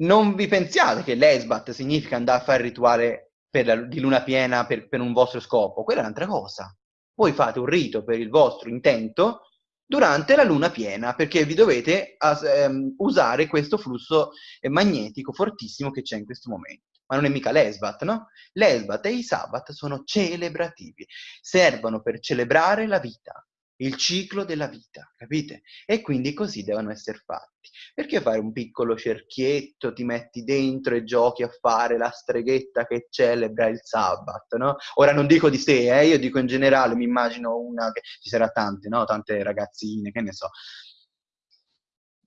non vi pensiate che l'esbat significa andare a fare il rituale la, di luna piena per, per un vostro scopo, quella è un'altra cosa. Voi fate un rito per il vostro intento durante la luna piena, perché vi dovete as, ehm, usare questo flusso magnetico fortissimo che c'è in questo momento ma non è mica l'Esbat, no? L'Esbat e i Sabbat sono celebrativi, servono per celebrare la vita, il ciclo della vita, capite? E quindi così devono essere fatti. Perché fare un piccolo cerchietto, ti metti dentro e giochi a fare la streghetta che celebra il Sabbat, no? Ora non dico di sé, eh? io dico in generale, mi immagino una che ci sarà tante, no? Tante ragazzine, che ne so,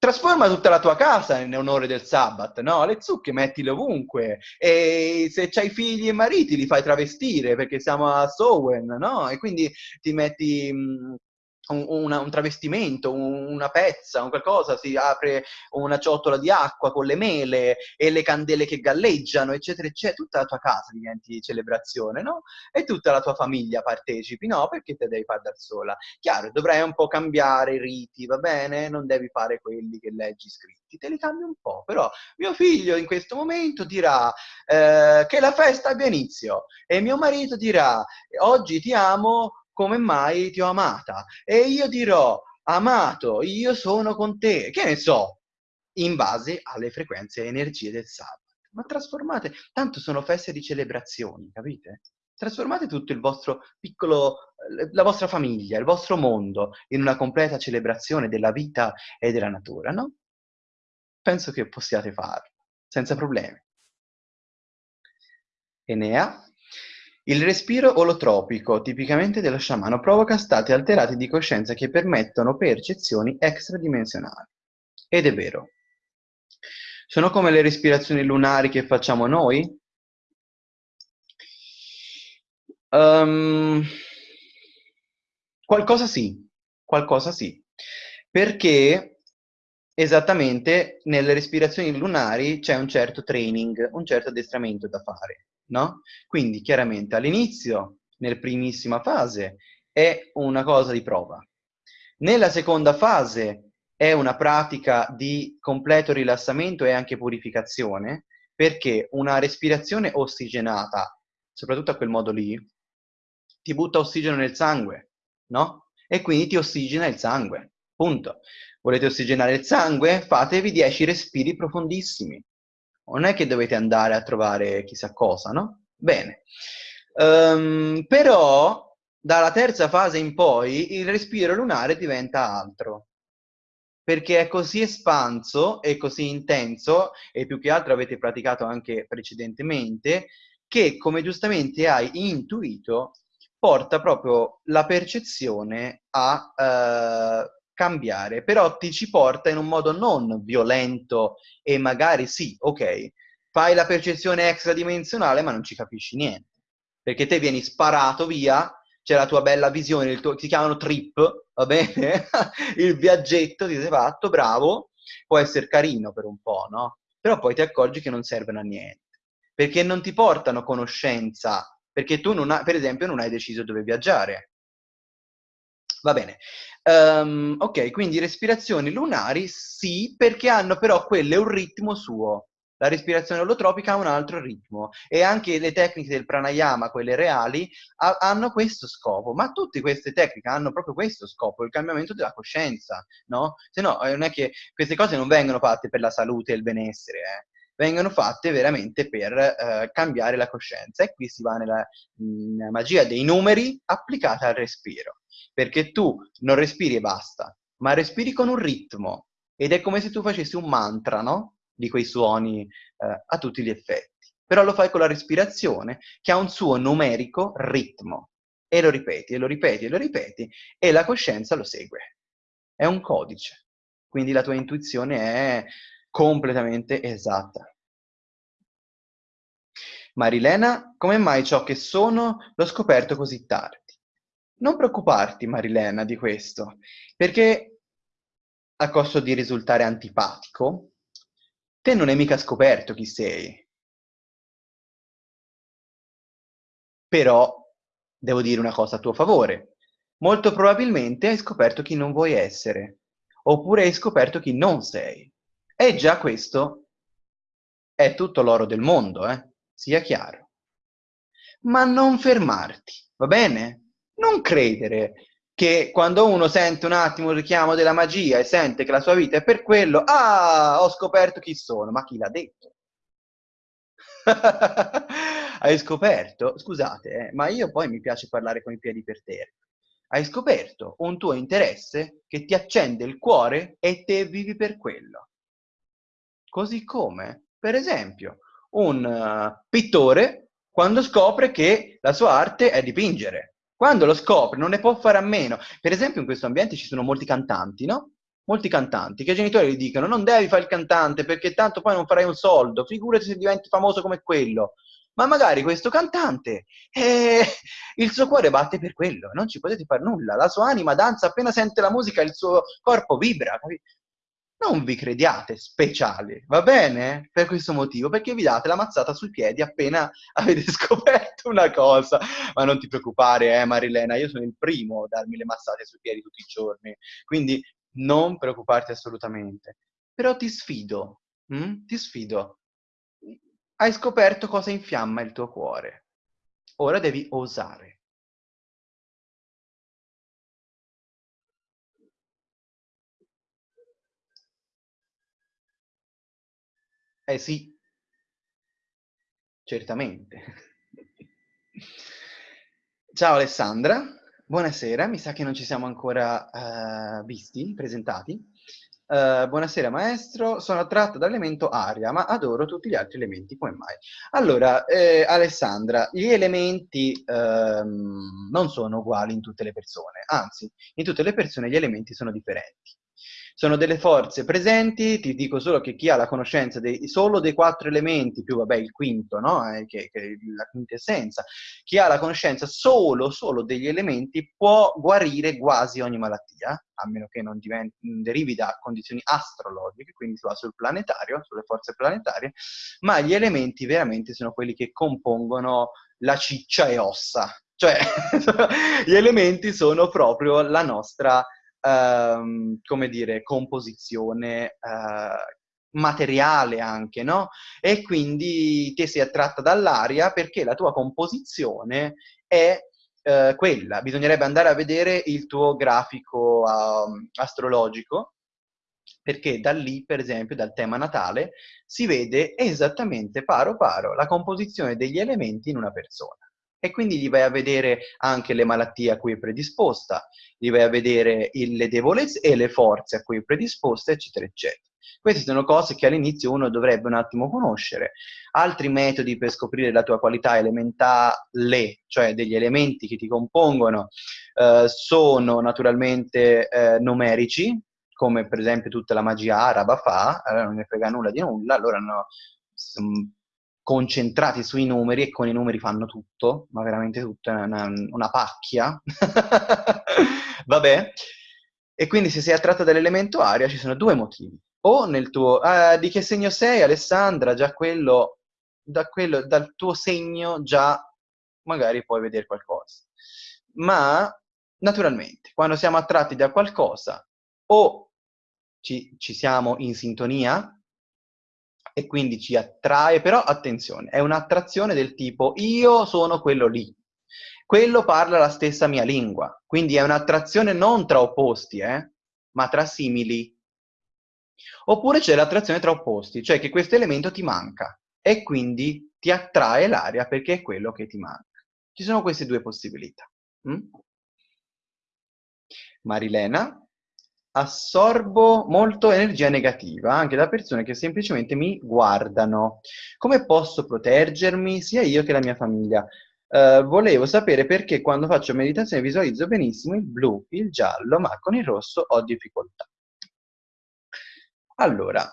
trasforma tutta la tua casa in onore del Sabbat, no? Le zucche mettile ovunque e se c'hai figli e mariti li fai travestire perché siamo a Sowen, no? E quindi ti metti mh, un, una, un travestimento, un, una pezza, un qualcosa, si apre una ciotola di acqua con le mele e le candele che galleggiano, eccetera, eccetera, tutta la tua casa diventi celebrazione, no? E tutta la tua famiglia partecipi, no? Perché te devi fare da sola. Chiaro, dovrai un po' cambiare i riti, va bene? Non devi fare quelli che leggi scritti, te li cambi un po', però mio figlio in questo momento dirà eh, che la festa abbia inizio e mio marito dirà oggi ti amo come mai ti ho amata? E io dirò, amato, io sono con te, che ne so, in base alle frequenze e energie del sabato. Ma trasformate, tanto sono feste di celebrazioni, capite? Trasformate tutto il vostro piccolo, la vostra famiglia, il vostro mondo in una completa celebrazione della vita e della natura, no? Penso che possiate farlo, senza problemi. Enea? Il respiro olotropico, tipicamente dello sciamano, provoca stati alterati di coscienza che permettono percezioni extradimensionali. Ed è vero. Sono come le respirazioni lunari che facciamo noi? Um, qualcosa sì, qualcosa sì. Perché esattamente nelle respirazioni lunari c'è un certo training, un certo addestramento da fare no? Quindi chiaramente all'inizio, nel primissima fase, è una cosa di prova. Nella seconda fase è una pratica di completo rilassamento e anche purificazione, perché una respirazione ossigenata, soprattutto a quel modo lì, ti butta ossigeno nel sangue, no? E quindi ti ossigena il sangue, punto. Volete ossigenare il sangue? Fatevi 10 respiri profondissimi non è che dovete andare a trovare chissà cosa, no? Bene. Um, però dalla terza fase in poi il respiro lunare diventa altro perché è così espanso e così intenso e più che altro avete praticato anche precedentemente che come giustamente hai intuito porta proprio la percezione a uh, cambiare, però ti ci porta in un modo non violento e magari sì, ok, fai la percezione extradimensionale ma non ci capisci niente, perché te vieni sparato via, c'è la tua bella visione, tuo, ti chiamano trip, va bene? il viaggetto ti sei fatto, bravo, può essere carino per un po', no? Però poi ti accorgi che non servono a niente, perché non ti portano conoscenza, perché tu, non ha, per esempio, non hai deciso dove viaggiare. Va bene, Um, ok, quindi respirazioni lunari sì, perché hanno però quelle un ritmo suo. La respirazione olotropica ha un altro ritmo e anche le tecniche del pranayama, quelle reali, ha, hanno questo scopo. Ma tutte queste tecniche hanno proprio questo scopo, il cambiamento della coscienza, no? Se no, non è che queste cose non vengono fatte per la salute e il benessere, eh? Vengono fatte veramente per eh, cambiare la coscienza. E qui si va nella, nella magia dei numeri applicata al respiro perché tu non respiri e basta, ma respiri con un ritmo ed è come se tu facessi un mantra, no? Di quei suoni eh, a tutti gli effetti. Però lo fai con la respirazione che ha un suo numerico ritmo e lo ripeti e lo ripeti e lo ripeti e la coscienza lo segue. È un codice, quindi la tua intuizione è completamente esatta. Marilena, come mai ciò che sono l'ho scoperto così tardi? Non preoccuparti, Marilena, di questo, perché a costo di risultare antipatico, te non hai mica scoperto chi sei. Però devo dire una cosa a tuo favore. Molto probabilmente hai scoperto chi non vuoi essere, oppure hai scoperto chi non sei. E già questo è tutto l'oro del mondo, eh? Sia chiaro. Ma non fermarti, va bene? non credere che quando uno sente un attimo il richiamo della magia e sente che la sua vita è per quello, ah, ho scoperto chi sono, ma chi l'ha detto? Hai scoperto? Scusate, eh, ma io poi mi piace parlare con i piedi per terra. Hai scoperto un tuo interesse che ti accende il cuore e te vivi per quello. Così come, per esempio, un uh, pittore quando scopre che la sua arte è dipingere quando lo scopre non ne può fare a meno. Per esempio in questo ambiente ci sono molti cantanti, no? Molti cantanti che i genitori gli dicono non devi fare il cantante perché tanto poi non farai un soldo, figurati se diventi famoso come quello. ma magari questo cantante, eh, il suo cuore batte per quello, non ci potete fare nulla, la sua anima danza appena sente la musica, il suo corpo vibra? Non vi crediate speciali, va bene? Per questo motivo, perché vi date la mazzata sui piedi appena avete scoperto una cosa. Ma non ti preoccupare, eh Marilena, io sono il primo a darmi le mazzate sui piedi tutti i giorni, quindi non preoccuparti assolutamente. Però ti sfido, hm? ti sfido. Hai scoperto cosa infiamma il tuo cuore. Ora devi osare. Eh sì, certamente. Ciao Alessandra, buonasera, mi sa che non ci siamo ancora uh, visti, presentati. Uh, buonasera maestro, sono attratta dall'elemento aria, ma adoro tutti gli altri elementi, come mai? Allora, eh, Alessandra, gli elementi ehm, non sono uguali in tutte le persone, anzi, in tutte le persone gli elementi sono differenti. Sono delle forze presenti, ti dico solo che chi ha la conoscenza dei, solo dei quattro elementi, più vabbè il quinto, no? Eh, che, che la quintessenza, chi ha la conoscenza solo, solo degli elementi può guarire quasi ogni malattia, a meno che non diventi, derivi da condizioni astrologiche, quindi si va sul planetario, sulle forze planetarie, ma gli elementi veramente sono quelli che compongono la ciccia e ossa, cioè gli elementi sono proprio la nostra ehm, come dire, composizione eh, materiale anche, no? E quindi ti sei attratta dall'aria perché la tua composizione è eh, quella. Bisognerebbe andare a vedere il tuo grafico uh, astrologico perché da lì, per esempio, dal tema natale, si vede esattamente paro paro la composizione degli elementi in una persona e quindi gli vai a vedere anche le malattie a cui è predisposta, gli vai a vedere il, le debolezze e le forze a cui è predisposta, eccetera, eccetera. Queste sono cose che all'inizio uno dovrebbe un attimo conoscere. Altri metodi per scoprire la tua qualità elementale, cioè degli elementi che ti compongono, eh, sono naturalmente eh, numerici, come per esempio tutta la magia araba fa, allora non ne frega nulla di nulla, allora no, concentrati sui numeri e con i numeri fanno tutto, ma veramente tutto, è una, una pacchia. Vabbè. E quindi se sei attratto dall'elemento aria ci sono due motivi. O nel tuo... Eh, di che segno sei, Alessandra? Già quello, da quello... Dal tuo segno già magari puoi vedere qualcosa. Ma, naturalmente, quando siamo attratti da qualcosa, o ci, ci siamo in sintonia, e quindi ci attrae, però attenzione, è un'attrazione del tipo io sono quello lì, quello parla la stessa mia lingua, quindi è un'attrazione non tra opposti, eh, ma tra simili. Oppure c'è l'attrazione tra opposti, cioè che questo elemento ti manca e quindi ti attrae l'aria perché è quello che ti manca. Ci sono queste due possibilità. Mm? Marilena? Assorbo molto energia negativa anche da persone che semplicemente mi guardano. Come posso proteggermi sia io che la mia famiglia? Uh, volevo sapere perché quando faccio meditazione visualizzo benissimo il blu, il giallo, ma con il rosso ho difficoltà. Allora,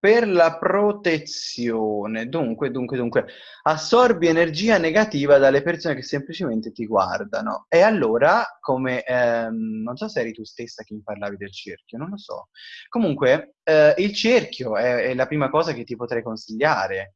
per la protezione, dunque, dunque, dunque, assorbi energia negativa dalle persone che semplicemente ti guardano. E allora, come, ehm, non so se eri tu stessa che mi parlavi del cerchio, non lo so. Comunque, eh, il cerchio è, è la prima cosa che ti potrei consigliare.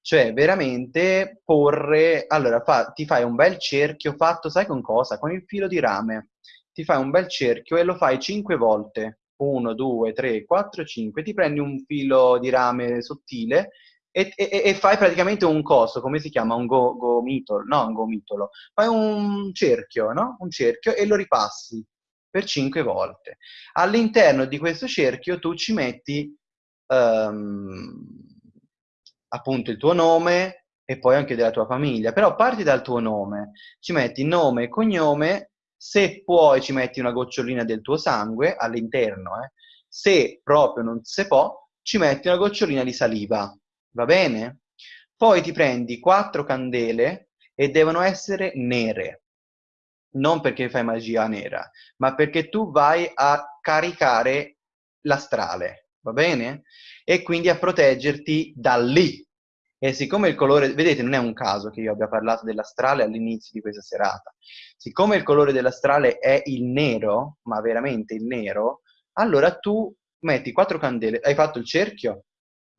Cioè, veramente porre... Allora, fa, ti fai un bel cerchio fatto, sai con cosa? Con il filo di rame. Ti fai un bel cerchio e lo fai cinque volte 1, 2, 3, 4, 5, ti prendi un filo di rame sottile e, e, e fai praticamente un coso, come si chiama? Un go, gomitolo, no, un gomitolo. Fai un cerchio, no? Un cerchio e lo ripassi per 5 volte. All'interno di questo cerchio tu ci metti um, appunto il tuo nome e poi anche della tua famiglia, però parti dal tuo nome, ci metti nome cognome se puoi ci metti una gocciolina del tuo sangue all'interno, eh. se proprio non si può, ci metti una gocciolina di saliva, va bene? Poi ti prendi quattro candele e devono essere nere, non perché fai magia nera, ma perché tu vai a caricare l'astrale, va bene? E quindi a proteggerti da lì, E siccome il colore, vedete, non è un caso che io abbia parlato dell'astrale all'inizio di questa serata. Siccome il colore dell'astrale è il nero, ma veramente il nero, allora tu metti quattro candele, hai fatto il cerchio,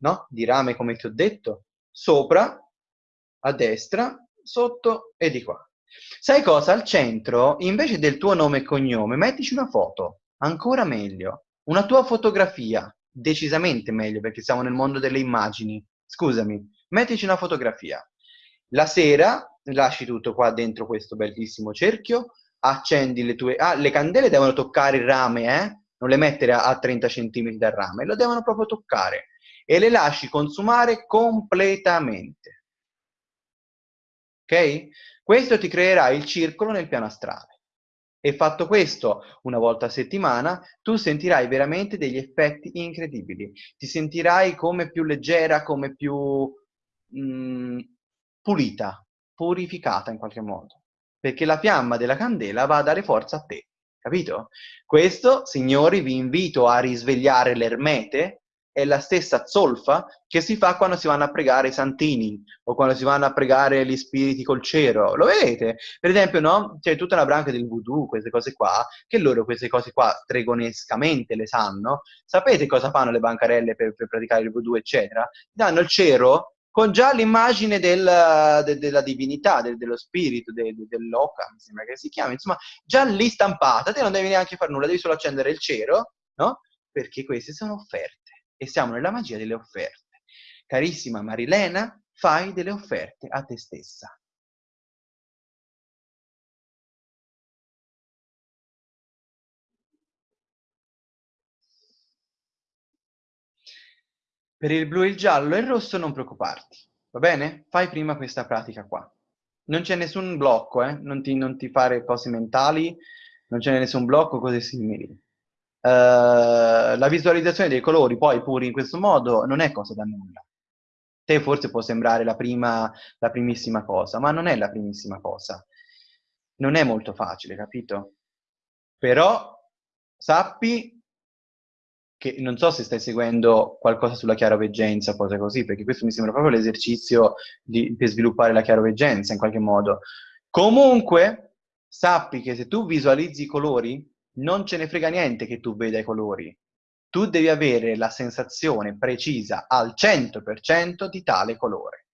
no? Di rame come ti ho detto, sopra, a destra, sotto e di qua. Sai cosa? Al centro, invece del tuo nome e cognome, mettici una foto, ancora meglio. Una tua fotografia, decisamente meglio perché siamo nel mondo delle immagini. Scusami, mettici una fotografia. La sera lasci tutto qua dentro questo bellissimo cerchio, accendi le tue... Ah, le candele devono toccare il rame, eh? Non le mettere a, a 30 cm dal rame, lo devono proprio toccare. E le lasci consumare completamente. Ok? Questo ti creerà il circolo nel piano astrale. E fatto questo una volta a settimana, tu sentirai veramente degli effetti incredibili. Ti sentirai come più leggera, come più mh, mm, pulita, purificata in qualche modo. Perché la fiamma della candela va a dare forza a te, capito? Questo, signori, vi invito a risvegliare l'ermete è la stessa zolfa che si fa quando si vanno a pregare i santini o quando si vanno a pregare gli spiriti col cero. Lo vedete? Per esempio, no? C'è tutta una branca del voodoo, queste cose qua, che loro queste cose qua stregonescamente le sanno. Sapete cosa fanno le bancarelle per, per praticare il voodoo, eccetera? Danno il cero con già l'immagine del, de, della divinità, de, dello spirito, de, dell'oca, mi sembra che si chiami, insomma, già lì stampata, te non devi neanche fare nulla, devi solo accendere il cero, no? Perché queste sono offerte e siamo nella magia delle offerte. Carissima Marilena, fai delle offerte a te stessa. Per il blu, il giallo e il rosso non preoccuparti, va bene? Fai prima questa pratica qua. Non c'è nessun blocco, eh? non, ti, non ti fare cose mentali, non c'è nessun blocco, cose simili. Uh, la visualizzazione dei colori poi pure in questo modo non è cosa da nulla. Te forse può sembrare la, prima, la primissima cosa, ma non è la primissima cosa. Non è molto facile, capito? Però sappi che non so se stai seguendo qualcosa sulla chiaroveggenza, cose così, perché questo mi sembra proprio l'esercizio per sviluppare la chiaroveggenza in qualche modo. Comunque, sappi che se tu visualizzi i colori, non ce ne frega niente che tu veda i colori. Tu devi avere la sensazione precisa al 100% di tale colore.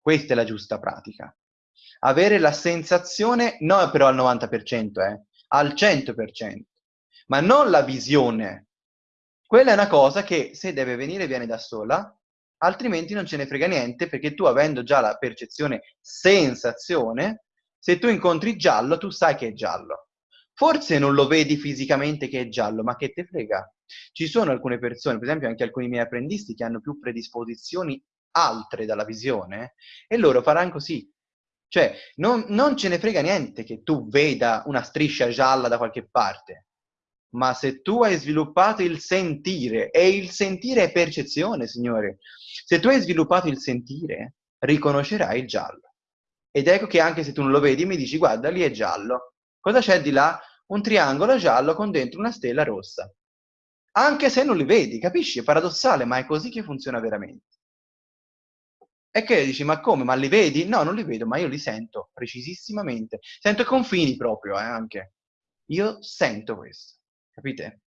Questa è la giusta pratica. Avere la sensazione, non però al 90%, eh, al 100%, ma non la visione. Quella è una cosa che se deve venire viene da sola, altrimenti non ce ne frega niente perché tu avendo già la percezione sensazione, se tu incontri giallo, tu sai che è giallo. Forse non lo vedi fisicamente che è giallo, ma che te frega. Ci sono alcune persone, per esempio anche alcuni miei apprendisti, che hanno più predisposizioni altre dalla visione e loro faranno così. Cioè, non, non ce ne frega niente che tu veda una striscia gialla da qualche parte, ma se tu hai sviluppato il sentire, e il sentire è percezione, signore, se tu hai sviluppato il sentire, riconoscerai il giallo. Ed ecco che anche se tu non lo vedi, mi dici, guarda, lì è giallo. Cosa c'è di là? Un triangolo giallo con dentro una stella rossa. Anche se non li vedi, capisci? È paradossale, ma è così che funziona veramente. E che dici, ma come? Ma li vedi? No, non li vedo, ma io li sento precisissimamente. Sento i confini proprio, eh, anche. Io sento questo, capite?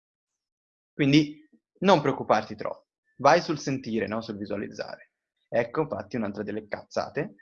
Quindi non preoccuparti troppo. Vai sul sentire, no? Sul visualizzare. Ecco, infatti, un'altra delle cazzate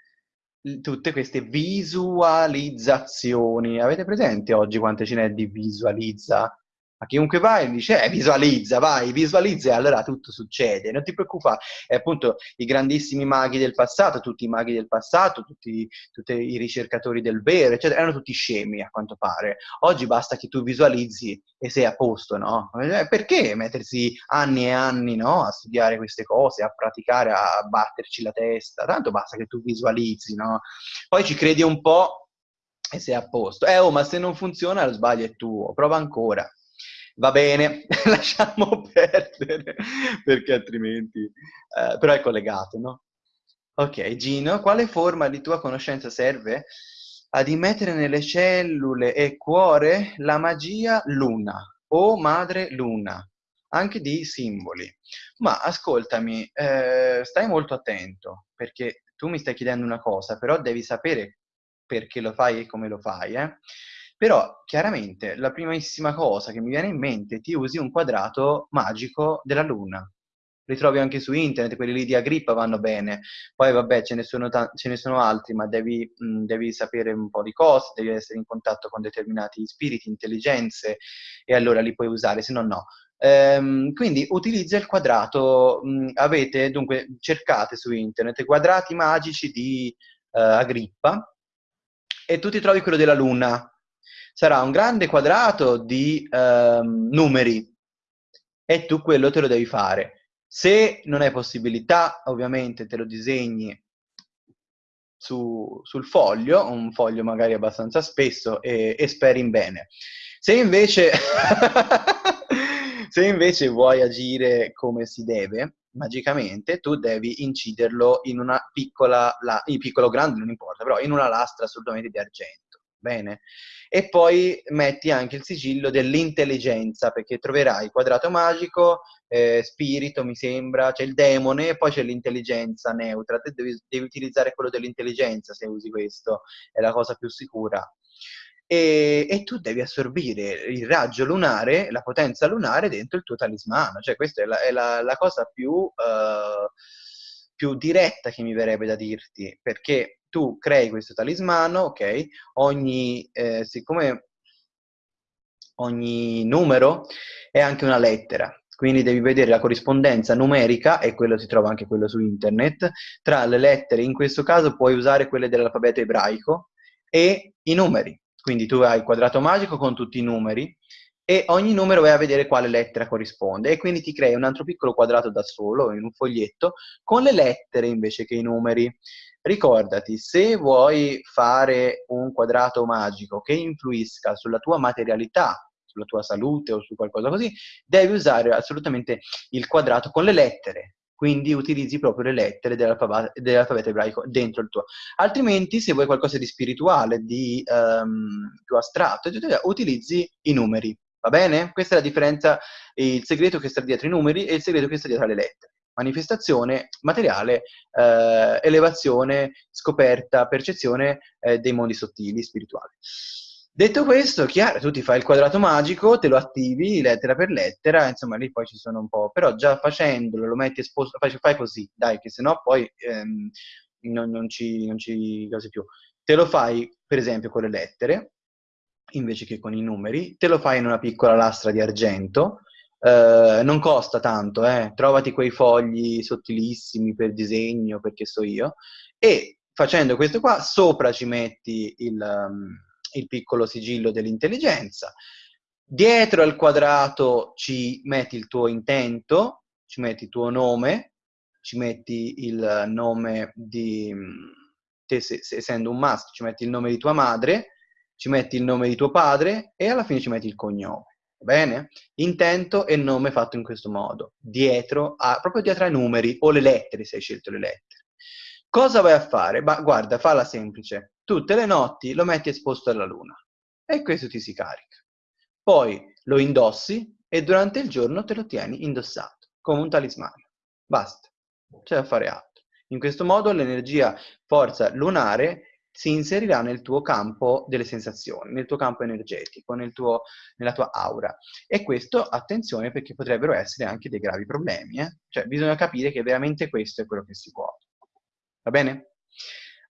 tutte queste visualizzazioni. Avete presente oggi quante ce n'è di visualizza? A chiunque vai dice eh, visualizza, vai, visualizza e allora tutto succede, non ti preoccupare. E appunto i grandissimi maghi del passato, tutti i maghi del passato, tutti, tutti, i ricercatori del vero, eccetera, erano tutti scemi a quanto pare. Oggi basta che tu visualizzi e sei a posto, no? Eh, perché mettersi anni e anni no? a studiare queste cose, a praticare, a batterci la testa? Tanto basta che tu visualizzi, no? Poi ci credi un po' e sei a posto. Eh, oh, ma se non funziona lo sbaglio è tuo, prova ancora va bene, lasciamo perdere, perché altrimenti... Eh, però è collegato, no? Ok, Gino, quale forma di tua conoscenza serve ad immettere nelle cellule e cuore la magia luna o madre luna anche di simboli. Ma ascoltami, eh, stai molto attento, perché tu mi stai chiedendo una cosa, però devi sapere perché lo fai e come lo fai, eh? Però chiaramente la primissima cosa che mi viene in mente, ti usi un quadrato magico della Luna. Li trovi anche su internet, quelli lì di Agrippa vanno bene. Poi vabbè, ce ne sono, ta- ce ne sono altri, ma devi, mh, devi, sapere un po' di cose, devi essere in contatto con determinati spiriti, intelligenze, e allora li puoi usare, se no no. Ehm, quindi utilizza il quadrato, mh, avete, dunque cercate su internet quadrati magici di uh, Agrippa e tu ti trovi quello della Luna. Sarà un grande quadrato di um, numeri e tu quello te lo devi fare. Se non hai possibilità, ovviamente te lo disegni su, sul foglio, un foglio magari abbastanza spesso e, e speri in bene. Se invece Se invece vuoi agire come si deve, magicamente, tu devi inciderlo in una piccola, la, in piccolo grande, non importa, però in una lastra assolutamente di argento. Bene? E poi metti anche il sigillo dell'intelligenza, perché troverai quadrato magico, eh, spirito, mi sembra, c'è il demone e poi c'è l'intelligenza neutra. Te devi, devi utilizzare quello dell'intelligenza se usi questo, è la cosa più sicura e, e, tu devi assorbire il raggio lunare, la potenza lunare dentro il tuo talismano. Cioè, questa è la, è la, la cosa più, uh, più, diretta che mi verrebbe da dirti, perché tu crei questo talismano, ok? Ogni, eh, siccome ogni numero è anche una lettera, quindi devi vedere la corrispondenza numerica, e quello si trova anche quello su internet, tra le lettere, in questo caso puoi usare quelle dell'alfabeto ebraico, e i numeri. Quindi tu hai il quadrato magico con tutti i numeri e ogni numero vai a vedere quale lettera corrisponde e quindi ti crei un altro piccolo quadrato da solo in un foglietto con le lettere invece che i numeri. Ricordati, se vuoi fare un quadrato magico che influisca sulla tua materialità, sulla tua salute o su qualcosa così, devi usare assolutamente il quadrato con le lettere, quindi utilizzi proprio le lettere dell'alfabeto, dell'alfabeto ebraico dentro il tuo. Altrimenti, se vuoi qualcosa di spirituale, di um, più astratto, utilizzi i numeri, va bene? Questa è la differenza, il segreto che sta dietro i numeri e il segreto che sta dietro le lettere. Manifestazione materiale, eh, elevazione, scoperta, percezione eh, dei mondi sottili, spirituali. Detto questo, chiaro, tu ti fai il quadrato magico, te lo attivi lettera per lettera, insomma lì poi ci sono un po', però già facendolo, lo metti esposto, fai, fai così, dai, che sennò poi ehm, non, non, ci, non ci cose più. Te lo fai, per esempio, con le lettere, invece che con i numeri, te lo fai in una piccola lastra di argento, eh, non costa tanto, eh, trovati quei fogli sottilissimi per disegno, perché so io, e facendo questo qua, sopra ci metti il... Um, il piccolo sigillo dell'intelligenza. Dietro al quadrato ci metti il tuo intento, ci metti il tuo nome, ci metti il nome di te, se, se, essendo un maschio, ci metti il nome di tua madre, ci metti il nome di tuo padre e alla fine ci metti il cognome. Bene? Intento e nome fatto in questo modo, dietro a, proprio dietro ai numeri o le lettere, se hai scelto le lettere. Cosa vai a fare? Ma guarda, falla semplice tutte le notti lo metti esposto alla luna e questo ti si carica. Poi lo indossi e durante il giorno te lo tieni indossato, come un talismano. Basta, c'è da fare altro. In questo modo l'energia forza lunare si inserirà nel tuo campo delle sensazioni, nel tuo campo energetico, nel tuo, nella tua aura. E questo, attenzione, perché potrebbero essere anche dei gravi problemi. Eh? Cioè, bisogna capire che veramente questo è quello che si può. Va bene?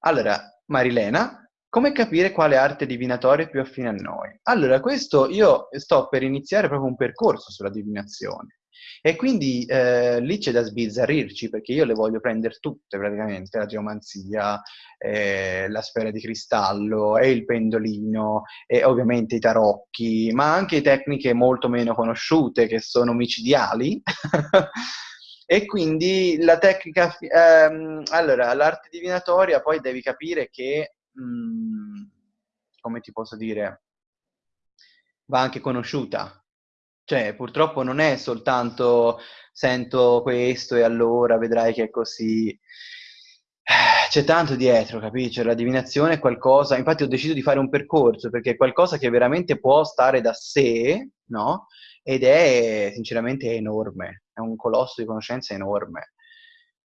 Allora, Marilena, come capire quale arte divinatoria è più affine a noi? Allora, questo io sto per iniziare proprio un percorso sulla divinazione. E quindi eh, lì c'è da sbizzarrirci perché io le voglio prendere tutte praticamente, la geomanzia, eh, la sfera di cristallo e il pendolino e ovviamente i tarocchi, ma anche tecniche molto meno conosciute che sono micidiali E quindi la tecnica, ehm, allora, l'arte divinatoria poi devi capire che, mh, mm, come ti posso dire, va anche conosciuta. Cioè, purtroppo non è soltanto sento questo e allora vedrai che è così. C'è tanto dietro, capisci? La divinazione è qualcosa, infatti ho deciso di fare un percorso perché è qualcosa che veramente può stare da sé, no? ed è sinceramente enorme, è un colosso di conoscenze enorme.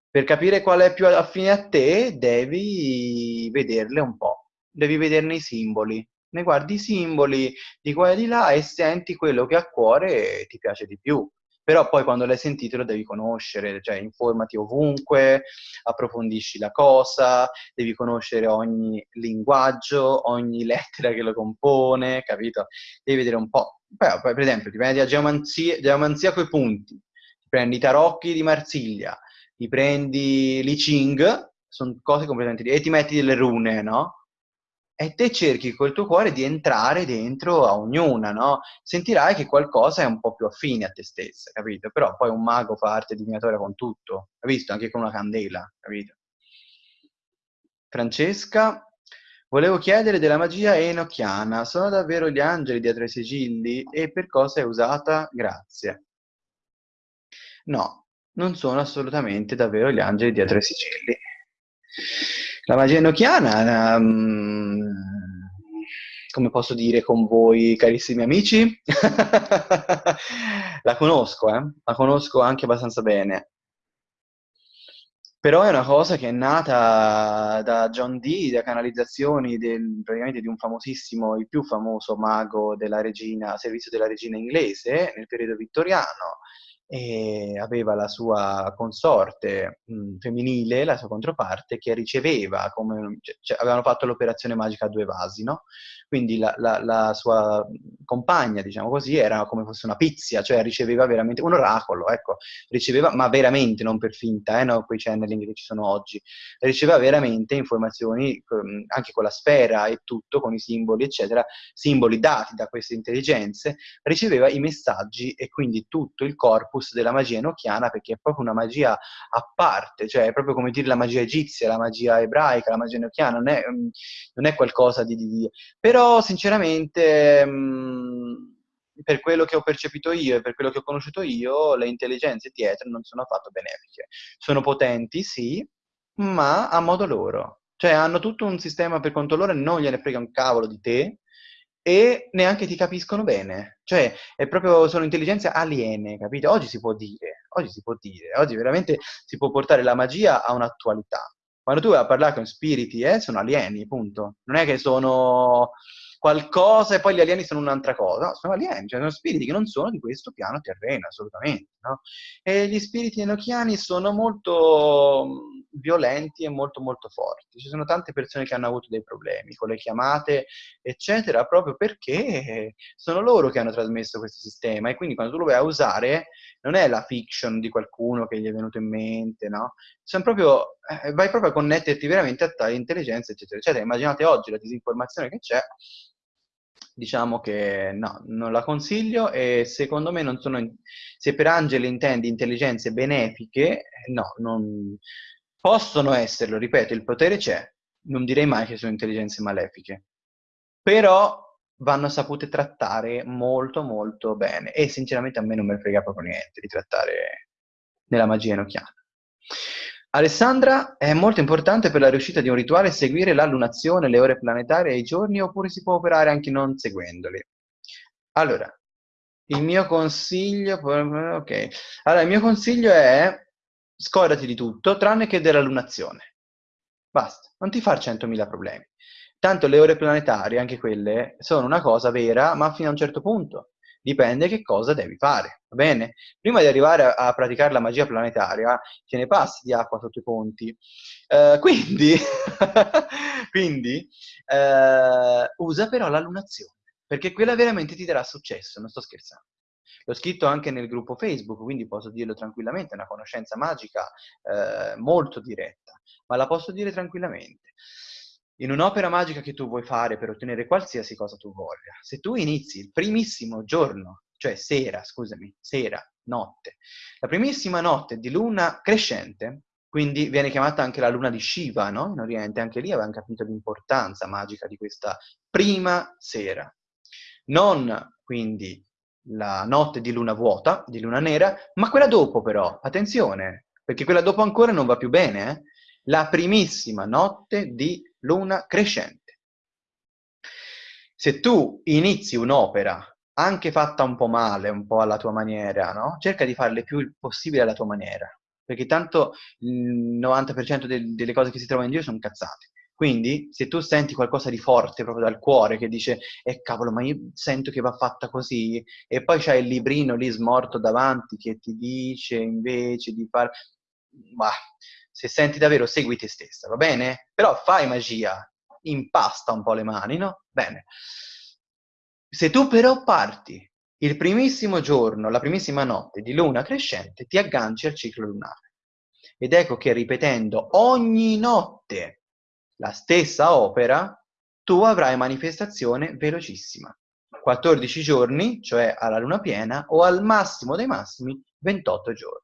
Per capire qual è più affine a te, devi vederle un po', devi vederne i simboli. Ne guardi i simboli di qua e di là e senti quello che a cuore ti piace di più però poi quando l'hai sentito lo devi conoscere, cioè informati ovunque, approfondisci la cosa, devi conoscere ogni linguaggio, ogni lettera che lo compone, capito? Devi vedere un po'. Poi, per esempio, ti prendi a geomanzia, geomanzia coi punti, ti prendi i tarocchi di Marsiglia, ti prendi l'I Ching, sono cose completamente diverse, e ti metti delle rune, no? E te cerchi col tuo cuore di entrare dentro a ognuna, no? Sentirai che qualcosa è un po' più affine a te stessa, capito? Però poi un mago fa arte divinatoria con tutto, hai visto? Anche con una candela, capito? Francesca, volevo chiedere della magia enochiana, sono davvero gli angeli dietro i sigilli e per cosa è usata? Grazie. No, non sono assolutamente davvero gli angeli dietro i sigilli. La magia enochiana, um, come posso dire con voi, carissimi amici, la conosco, eh? la conosco anche abbastanza bene. Però è una cosa che è nata da John Dee, da canalizzazioni del, praticamente di un famosissimo, il più famoso mago della regina, servizio della regina inglese nel periodo vittoriano, e aveva la sua consorte mh, femminile, la sua controparte, che riceveva, come, cioè, avevano fatto l'operazione magica a due vasi, no? Quindi la, la, la, sua compagna, diciamo così, era come fosse una pizia, cioè riceveva veramente un oracolo, ecco, riceveva, ma veramente, non per finta, eh, no, quei channeling che ci sono oggi, riceveva veramente informazioni anche con la sfera e tutto, con i simboli, eccetera, simboli dati da queste intelligenze, riceveva i messaggi e quindi tutto il corpus della magia enochiana, perché è proprio una magia a parte, cioè è proprio come dire la magia egizia, la magia ebraica, la magia enochiana, non è, non è qualcosa di, di, di... però però sinceramente mh, per quello che ho percepito io e per quello che ho conosciuto io, le intelligenze dietro non sono affatto benefiche. Sono potenti, sì, ma a modo loro. Cioè hanno tutto un sistema per conto loro e non gliene frega un cavolo di te e neanche ti capiscono bene. Cioè, è proprio, sono intelligenze aliene, capito? Oggi si può dire, oggi si può dire, oggi veramente si può portare la magia a un'attualità. Quando tu vai a parlare con spiriti, eh, sono alieni, punto. Non è che sono qualcosa e poi gli alieni sono un'altra cosa, no, sono alieni, cioè sono spiriti che non sono di questo piano terreno, assolutamente, no? E gli spiriti enochiani sono molto violenti e molto molto forti. Ci sono tante persone che hanno avuto dei problemi con le chiamate, eccetera, proprio perché sono loro che hanno trasmesso questo sistema e quindi quando tu lo vai a usare non è la fiction di qualcuno che gli è venuto in mente, no? Proprio, eh, vai proprio a connetterti veramente a tale intelligenza, eccetera, eccetera. Immaginate oggi la disinformazione che c'è, diciamo che no, non la consiglio e secondo me non sono, se per angeli intendi intelligenze benefiche, no, non, possono esserlo, ripeto, il potere c'è, non direi mai che sono intelligenze malefiche, però vanno sapute trattare molto molto bene e sinceramente a me non me ne frega proprio niente di trattare nella magia enochiana. Alessandra, è molto importante per la riuscita di un rituale seguire la lunazione, le ore planetarie e i giorni oppure si può operare anche non seguendoli? Allora, il mio consiglio, ok, allora il mio consiglio è scordati di tutto tranne che della lunazione. Basta, non ti far 100.000 problemi. Tanto le ore planetarie, anche quelle, sono una cosa vera, ma fino a un certo punto. Dipende che cosa devi fare, va bene? Prima di arrivare a, a praticare la magia planetaria, te ne passi di acqua sotto i ponti. Uh, quindi, quindi uh, usa però la lunazione, perché quella veramente ti darà successo, non sto scherzando. L'ho scritto anche nel gruppo Facebook, quindi posso dirlo tranquillamente, è una conoscenza magica eh, molto diretta, ma la posso dire tranquillamente. In un'opera magica che tu vuoi fare per ottenere qualsiasi cosa tu voglia, se tu inizi il primissimo giorno, cioè sera, scusami, sera, notte, la primissima notte di luna crescente, quindi viene chiamata anche la luna di Shiva, no? In Oriente, anche lì avevano capito l'importanza magica di questa prima sera. Non quindi la notte di luna vuota, di luna nera, ma quella dopo però, attenzione, perché quella dopo ancora non va più bene, eh? la primissima notte di luna crescente. Se tu inizi un'opera anche fatta un po' male, un po' alla tua maniera, no? Cerca di farle più il possibile alla tua maniera, perché tanto il 90% de- delle cose che si trovano in Dio sono cazzate. Quindi, se tu senti qualcosa di forte proprio dal cuore che dice, eh cavolo, ma io sento che va fatta così, e poi c'hai il librino lì smorto davanti che ti dice invece di fare... Ma se senti davvero, segui te stessa, va bene? Però fai magia, impasta un po' le mani, no? Bene. Se tu però parti il primissimo giorno, la primissima notte di luna crescente, ti agganci al ciclo lunare. Ed ecco che ripetendo ogni notte la stessa opera, tu avrai manifestazione velocissima. 14 giorni, cioè alla luna piena, o al massimo dei massimi 28 giorni.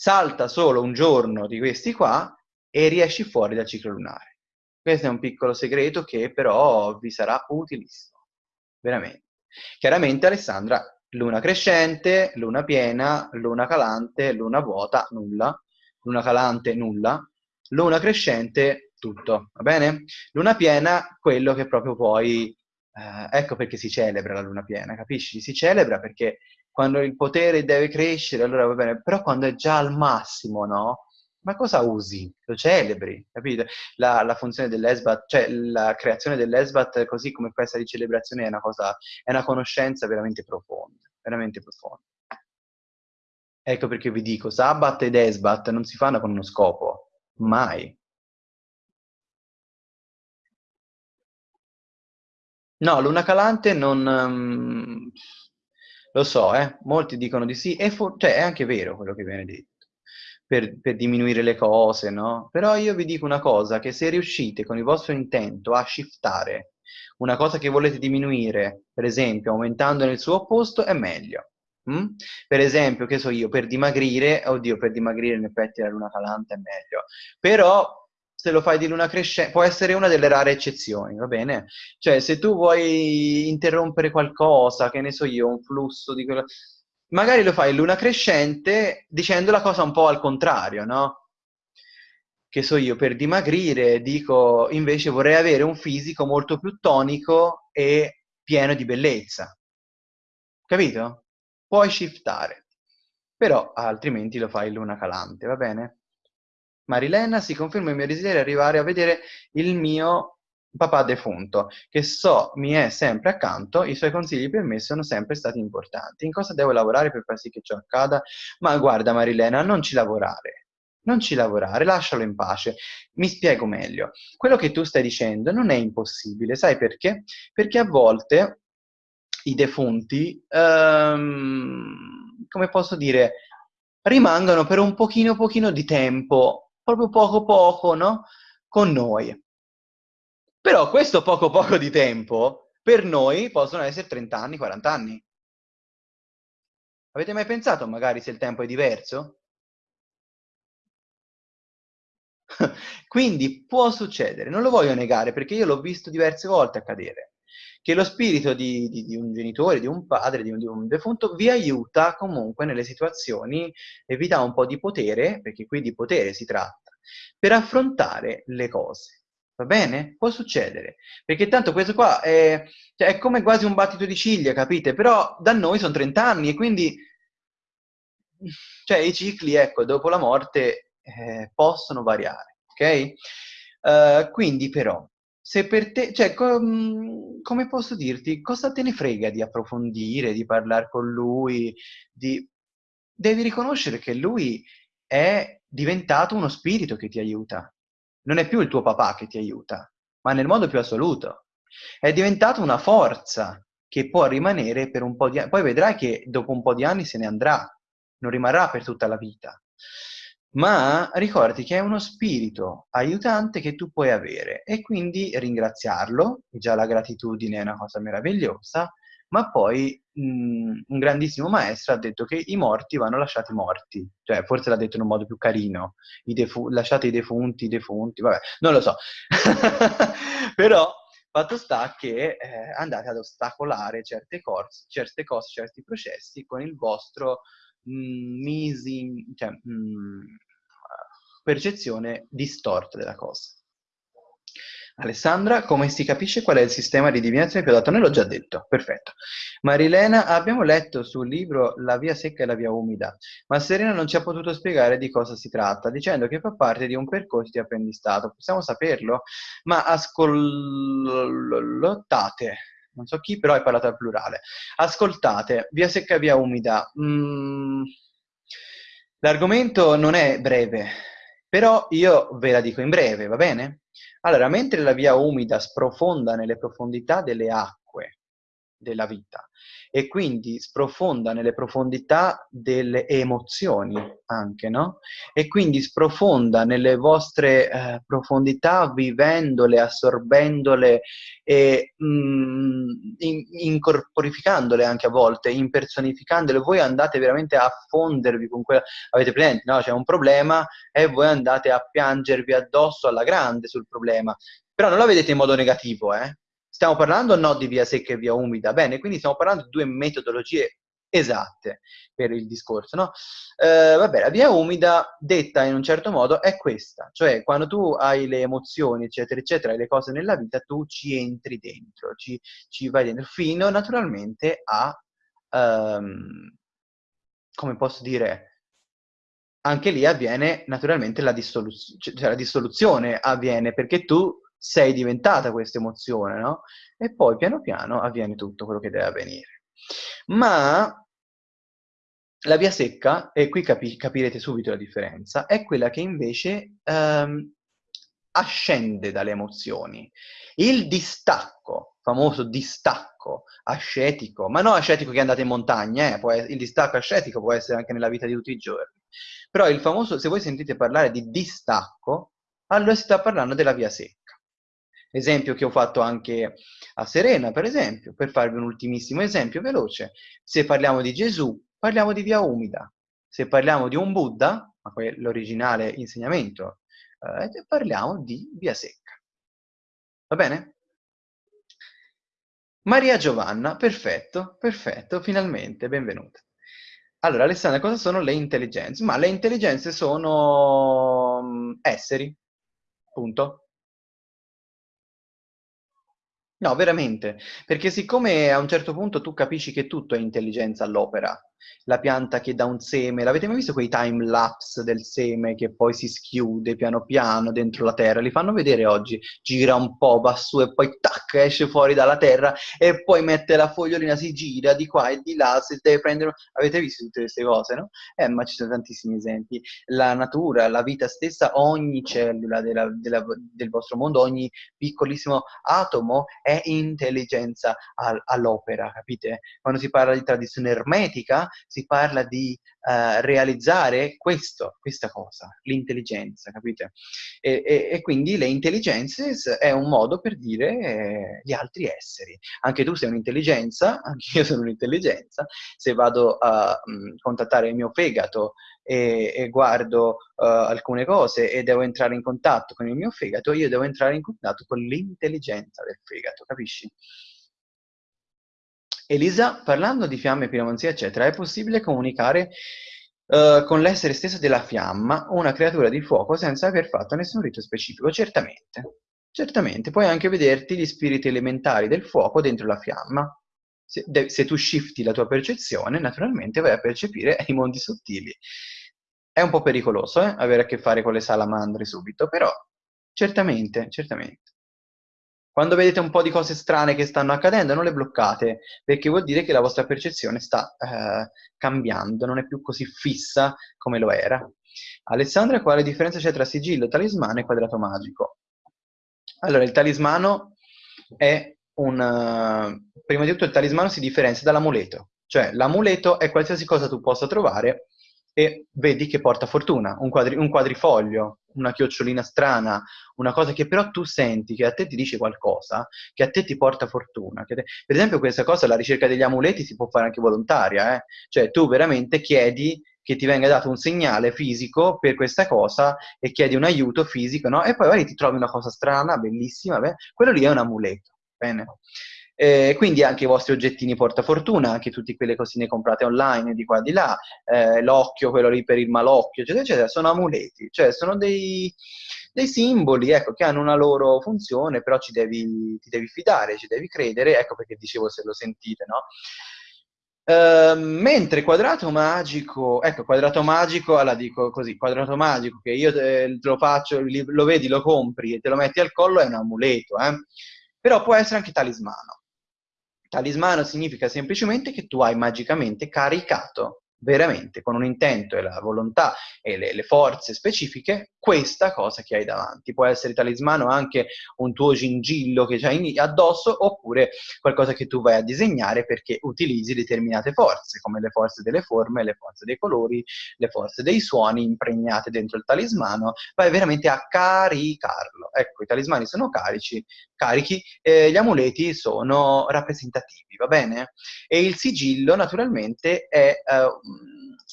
Salta solo un giorno di questi qua e riesci fuori dal ciclo lunare. Questo è un piccolo segreto che però vi sarà utilissimo veramente. Chiaramente Alessandra, luna crescente, luna piena, luna calante, luna vuota, nulla, luna calante, nulla, luna crescente, tutto, va bene? Luna piena, quello che proprio poi, eh, ecco perché si celebra la luna piena, capisci? Si celebra perché quando il potere deve crescere, allora va bene, però quando è già al massimo, no? ma cosa usi? Lo celebri, capito? La, la funzione dell'ESBAT, cioè la creazione dell'ESBAT così come questa di celebrazione è una cosa, è una conoscenza veramente profonda, veramente profonda. Ecco perché vi dico, Sabbat ed Esbat non si fanno con uno scopo, mai. No, Luna Calante non... Um, lo so, eh, molti dicono di sì, e cioè, è anche vero quello che viene detto per, per, diminuire le cose, no? Però io vi dico una cosa, che se riuscite con il vostro intento a shiftare una cosa che volete diminuire, per esempio aumentando nel suo opposto, è meglio. Mm? Per esempio, che so io, per dimagrire, oddio, per dimagrire in effetti la luna calante è meglio, però se lo fai di luna crescente, può essere una delle rare eccezioni, va bene? Cioè, se tu vuoi interrompere qualcosa, che ne so io, un flusso di quello magari lo fai in luna crescente dicendo la cosa un po' al contrario, no? Che so io, per dimagrire dico invece vorrei avere un fisico molto più tonico e pieno di bellezza. Capito? Puoi shiftare. Però altrimenti lo fai in luna calante, va bene? Marilena, si conferma il mio desiderio di arrivare a vedere il mio papà defunto, che so mi è sempre accanto, i suoi consigli per me sono sempre stati importanti. In cosa devo lavorare per far sì che ciò accada? Ma guarda Marilena, non ci lavorare. Non ci lavorare, lascialo in pace. Mi spiego meglio. Quello che tu stai dicendo non è impossibile, sai perché? Perché a volte i defunti, um, come posso dire, rimangono per un pochino pochino di tempo, proprio poco poco, no? Con noi. Però questo poco poco di tempo per noi possono essere 30 anni, 40 anni. Avete mai pensato magari se il tempo è diverso? Quindi può succedere, non lo voglio negare perché io l'ho visto diverse volte accadere, che lo spirito di, di, di un genitore, di un padre, di un, di un, defunto vi aiuta comunque nelle situazioni e vi dà un po' di potere, perché qui di potere si tratta, per affrontare le cose. Va bene? Può succedere. Perché tanto questo qua è, cioè, è come quasi un battito di ciglia, capite? Però da noi sono 30 anni e quindi cioè, i cicli, ecco, dopo la morte eh, possono variare, ok? Uh, quindi però, se per te, cioè, com, come posso dirti, cosa te ne frega di approfondire, di parlare con lui, di... Devi riconoscere che lui è diventato uno spirito che ti aiuta, non è più il tuo papà che ti aiuta, ma nel modo più assoluto. È diventato una forza che può rimanere per un po' di anni. Poi vedrai che dopo un po' di anni se ne andrà, non rimarrà per tutta la vita. Ma ricordi che è uno spirito aiutante che tu puoi avere e quindi ringraziarlo, già la gratitudine è una cosa meravigliosa, ma poi mh, mm, un grandissimo maestro ha detto che i morti vanno lasciati morti, cioè forse l'ha detto in un modo più carino, I defu- lasciate i defunti, i defunti, vabbè, non lo so, però fatto sta che eh, andate ad ostacolare certe, corse, certe cose, certi processi con il vostro mm, misi, cioè, mm, percezione distorta della cosa. Alessandra, come si capisce qual è il sistema di divinazione più adatto? Noi l'ho già detto, perfetto. Marilena, abbiamo letto sul libro La via secca e la via umida, ma Serena non ci ha potuto spiegare di cosa si tratta, dicendo che fa parte di un percorso di apprendistato. Possiamo saperlo? Ma ascoltate, non so chi, però hai parlato al plurale. Ascoltate, via secca e via umida. Mm, l'argomento non è breve, però io ve la dico in breve, va bene? Allora, mentre la via umida sprofonda nelle profondità delle acque della vita e quindi sprofonda nelle profondità delle emozioni anche, no? E quindi sprofonda nelle vostre eh, profondità vivendole, assorbendole e mm, in, incorporificandole anche a volte, impersonificandole. Voi andate veramente a fondervi con quella... Avete presente, no? C'è un problema e voi andate a piangervi addosso alla grande sul problema. Però non la vedete in modo negativo, eh? Stiamo parlando no di via secca e via umida, bene, quindi stiamo parlando di due metodologie esatte per il discorso, no? Eh, vabbè, la via umida, detta in un certo modo, è questa, cioè quando tu hai le emozioni, eccetera, eccetera, le cose nella vita, tu ci entri dentro, ci, ci vai dentro, fino naturalmente a, um, come posso dire, anche lì avviene naturalmente la, dissoluz- cioè la dissoluzione, avviene perché tu sei diventata questa emozione, no? E poi piano piano avviene tutto quello che deve avvenire. Ma la via secca, e qui capi- capirete subito la differenza, è quella che invece ehm, ascende dalle emozioni. Il distacco, famoso distacco ascetico, ma non ascetico che andate in montagna, eh, essere, il distacco ascetico può essere anche nella vita di tutti i giorni. Però il famoso, se voi sentite parlare di distacco, allora si sta parlando della via secca. Esempio che ho fatto anche a Serena, per esempio, per farvi un ultimissimo esempio veloce. Se parliamo di Gesù, parliamo di via umida. Se parliamo di un Buddha, l'originale insegnamento, eh, parliamo di via secca. Va bene? Maria Giovanna, perfetto, perfetto, finalmente, benvenuta. Allora, Alessandra, cosa sono le intelligenze? Ma le intelligenze sono mm, esseri, punto. No, veramente, perché siccome a un certo punto tu capisci che tutto è intelligenza all'opera, la pianta che dà un seme, l'avete mai visto quei time lapse del seme che poi si schiude piano piano dentro la terra? Li fanno vedere oggi, gira un po', va su e poi tac, esce fuori dalla terra e poi mette la fogliolina, si gira di qua e di là, se deve prendere... Avete visto tutte queste cose, no? Eh, ma ci sono tantissimi esempi. La natura, la vita stessa, ogni cellula della, della, del vostro mondo, ogni piccolissimo atomo è intelligenza all, all'opera, capite? Quando si parla di tradizione ermetica, si parla di uh, realizzare questo, questa cosa, l'intelligenza, capite? E, e, e, quindi le intelligenze è un modo per dire eh, gli altri esseri. Anche tu sei un'intelligenza, anche io sono un'intelligenza, se vado a mh, mm, contattare il mio fegato e, e guardo uh, alcune cose e devo entrare in contatto con il mio fegato, io devo entrare in contatto con l'intelligenza del fegato, capisci? Elisa, parlando di fiamme, piromanzia, eccetera, è possibile comunicare uh, con l'essere stesso della fiamma, una creatura di fuoco, senza aver fatto nessun rito specifico? Certamente, certamente. Puoi anche vederti gli spiriti elementari del fuoco dentro la fiamma. Se, se tu shifti la tua percezione, naturalmente vai a percepire i mondi sottili. È un po' pericoloso eh, avere a che fare con le salamandre subito, però certamente, certamente. Quando vedete un po' di cose strane che stanno accadendo, non le bloccate, perché vuol dire che la vostra percezione sta eh, cambiando, non è più così fissa come lo era. Alessandra, quale differenza c'è tra sigillo, talismano e quadrato magico? Allora, il talismano è un... Prima di tutto il talismano si differenzia dall'amuleto, cioè l'amuleto è qualsiasi cosa tu possa trovare e vedi che porta fortuna, un, quadri, un, quadrifoglio, una chiocciolina strana, una cosa che però tu senti, che a te ti dice qualcosa, che a te ti porta fortuna. Te... Per esempio questa cosa, la ricerca degli amuleti si può fare anche volontaria, eh? cioè tu veramente chiedi che ti venga dato un segnale fisico per questa cosa e chiedi un aiuto fisico, no? E poi magari ti trovi una cosa strana, bellissima, beh? quello lì è un amuleto, bene? Eh, quindi anche i vostri oggettini portafortuna, anche tutte quelle cosine comprate online di qua e di là, eh, l'occhio, quello lì per il malocchio, eccetera, eccetera, sono amuleti, cioè sono dei, dei simboli, ecco, che hanno una loro funzione, però ci devi, ti devi fidare, ci devi credere, ecco perché dicevo se lo sentite, no? Uh, mentre quadrato magico, ecco, quadrato magico, allora dico così, quadrato magico che io te, lo faccio, lo vedi, lo compri e te lo metti al collo è un amuleto, eh? però può essere anche talismano. Talismano significa semplicemente che tu hai magicamente caricato veramente con un intento e la volontà e le, le, forze specifiche questa cosa che hai davanti. Può essere talismano anche un tuo gingillo che hai addosso oppure qualcosa che tu vai a disegnare perché utilizzi determinate forze, come le forze delle forme, le forze dei colori, le forze dei suoni impregnate dentro il talismano, vai veramente a caricarlo. Ecco, i talismani sono carici, carichi, eh, gli amuleti sono rappresentativi, va bene? E il sigillo naturalmente è... Uh,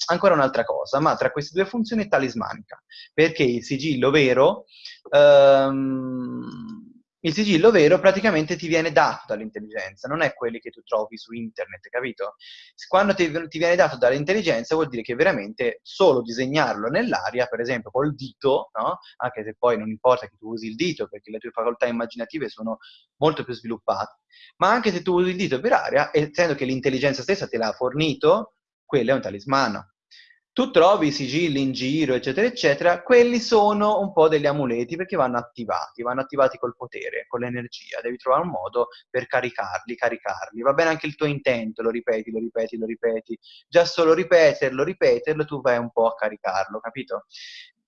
ancora un'altra cosa, ma tra queste due funzioni è talismanica, perché il sigillo vero, um, il sigillo vero praticamente ti viene dato dall'intelligenza, non è quelli che tu trovi su internet, capito? Quando ti, ti viene dato dall'intelligenza vuol dire che veramente solo disegnarlo nell'aria, per esempio col dito, no? anche se poi non importa che tu usi il dito, perché le tue facoltà immaginative sono molto più sviluppate, ma anche se tu usi il dito per aria, essendo che l'intelligenza stessa te l'ha fornito, quello è un talismano. Tu trovi i sigilli in giro, eccetera, eccetera, quelli sono un po' degli amuleti perché vanno attivati, vanno attivati col potere, con l'energia. Devi trovare un modo per caricarli, caricarli. Va bene anche il tuo intento, lo ripeti, lo ripeti, lo ripeti. Già solo ripeterlo, ripeterlo, tu vai un po' a caricarlo, capito?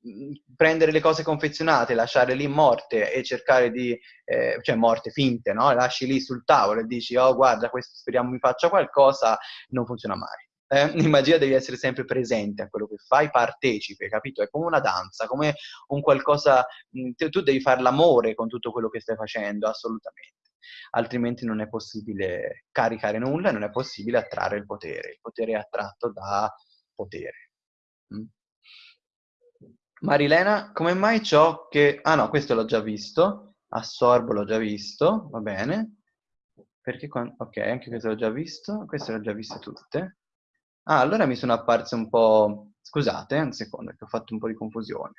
Mm, prendere le cose confezionate, lasciare lì morte e cercare di, eh, cioè morte finte, no? Lasci lì sul tavolo e dici, oh guarda, questo speriamo mi faccia qualcosa, non funziona mai eh, in magia devi essere sempre presente a quello che fai, partecipe, capito? È come una danza, come un qualcosa, mh, tu devi fare l'amore con tutto quello che stai facendo, assolutamente. Altrimenti non è possibile caricare nulla non è possibile attrarre il potere. Il potere è attratto da potere. Mm? Marilena, come mai ciò che... Ah no, questo l'ho già visto. Assorbo l'ho già visto, va bene. Perché quando... Ok, anche questo l'ho già visto. Queste l'ho già viste tutte. Ah, allora mi sono apparse un po'... Scusate, eh, un secondo, che ho fatto un po' di confusione.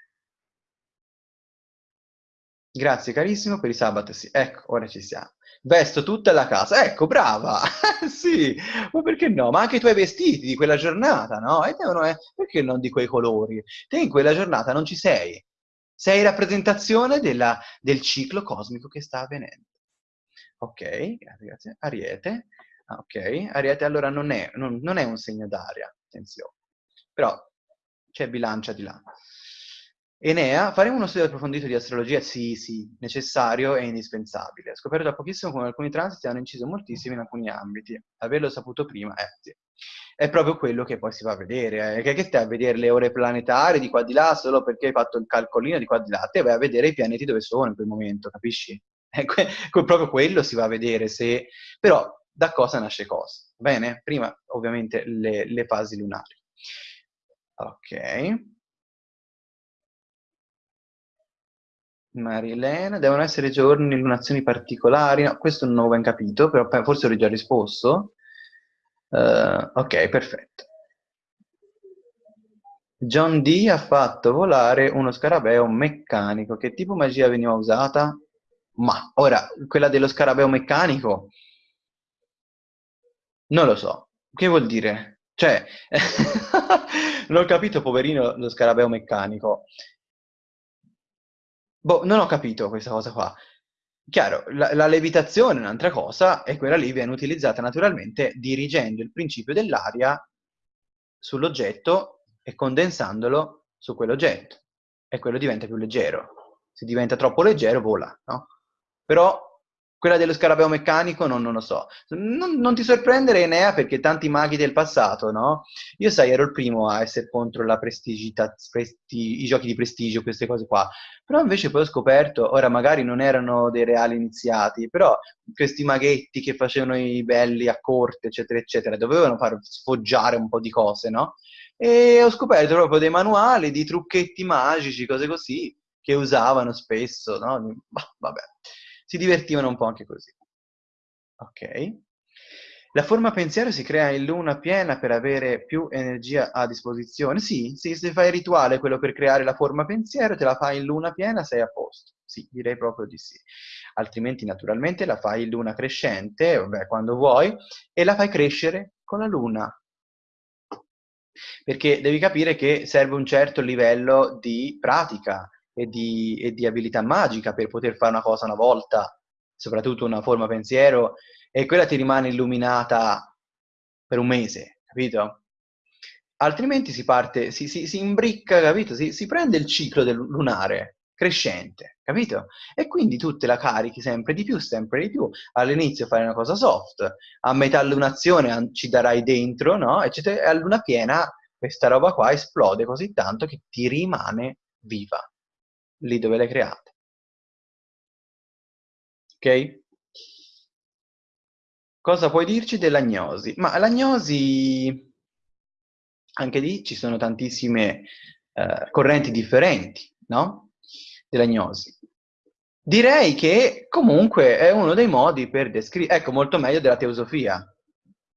Grazie carissimo per i sabato, sì. Ecco, ora ci siamo. Vesto tutta la casa. Ecco, brava! sì, ma perché no? Ma anche i tuoi vestiti di quella giornata, no? E devono, eh, perché non di quei colori? Te in quella giornata non ci sei. Sei rappresentazione della, del ciclo cosmico che sta avvenendo. Ok, grazie, grazie. Ariete. Ah, ok, Ariete allora non è, non, non è un segno d'aria, attenzione. Però c'è bilancia di là. Enea, faremo uno studio approfondito di astrologia? Sì, sì, necessario e indispensabile. Ho scoperto da pochissimo come alcuni transiti hanno inciso moltissimo in alcuni ambiti. Averlo saputo prima, eh sì. È proprio quello che poi si va a vedere. Eh. Che, che stai a vedere le ore planetarie di qua di là solo perché hai fatto il calcolino di qua di là? Te vai a vedere i pianeti dove sono in quel momento, capisci? È que- proprio quello si va a vedere se... Però da cosa nasce cosa. Bene? Prima ovviamente le, le fasi lunari. Ok. Marilena, devono essere giorni, lunazioni particolari? No, questo non ho ben capito, però forse ho già risposto. Uh, ok, perfetto. John Dee ha fatto volare uno scarabeo meccanico. Che tipo magia veniva usata? Ma, ora, quella dello scarabeo meccanico non lo so. Che vuol dire? Cioè, non ho capito, poverino, lo scarabeo meccanico. Boh, non ho capito questa cosa qua. Chiaro, la, la levitazione è un'altra cosa e quella lì viene utilizzata naturalmente dirigendo il principio dell'aria sull'oggetto e condensandolo su quell'oggetto. E quello diventa più leggero. Se diventa troppo leggero, vola, no? Però quella dello scarabeo meccanico non, non lo so. Non, non, ti sorprendere, Enea, perché tanti maghi del passato, no? Io, sai, ero il primo a essere contro la prestigità, presti, i giochi di prestigio, queste cose qua. Però invece poi ho scoperto, ora magari non erano dei reali iniziati, però questi maghetti che facevano i belli a corte, eccetera, eccetera, dovevano far sfoggiare un po' di cose, no? E ho scoperto proprio dei manuali di trucchetti magici, cose così, che usavano spesso, no? Vabbè si divertivano un po' anche così. Ok. La forma pensiero si crea in luna piena per avere più energia a disposizione? Sì, sì, se fai il rituale, quello per creare la forma pensiero, te la fai in luna piena, sei a posto. Sì, direi proprio di sì. Altrimenti, naturalmente, la fai in luna crescente, vabbè, quando vuoi, e la fai crescere con la luna. Perché devi capire che serve un certo livello di pratica e di, e di abilità magica per poter fare una cosa una volta, soprattutto una forma pensiero, e quella ti rimane illuminata per un mese, capito? Altrimenti si parte, si, si, si imbricca, capito? Si, si prende il ciclo del lunare crescente, capito? E quindi tu te la carichi sempre di più, sempre di più. All'inizio fai una cosa soft, a metà lunazione ci darai dentro, no? E a luna piena questa roba qua esplode così tanto che ti rimane viva, lì dove l'hai creata. Ok? Cosa puoi dirci dell'agnosi? Ma l'agnosi, anche lì ci sono tantissime eh, correnti differenti, no? Dell'agnosi. Direi che comunque è uno dei modi per descrivere, ecco, molto meglio della teosofia,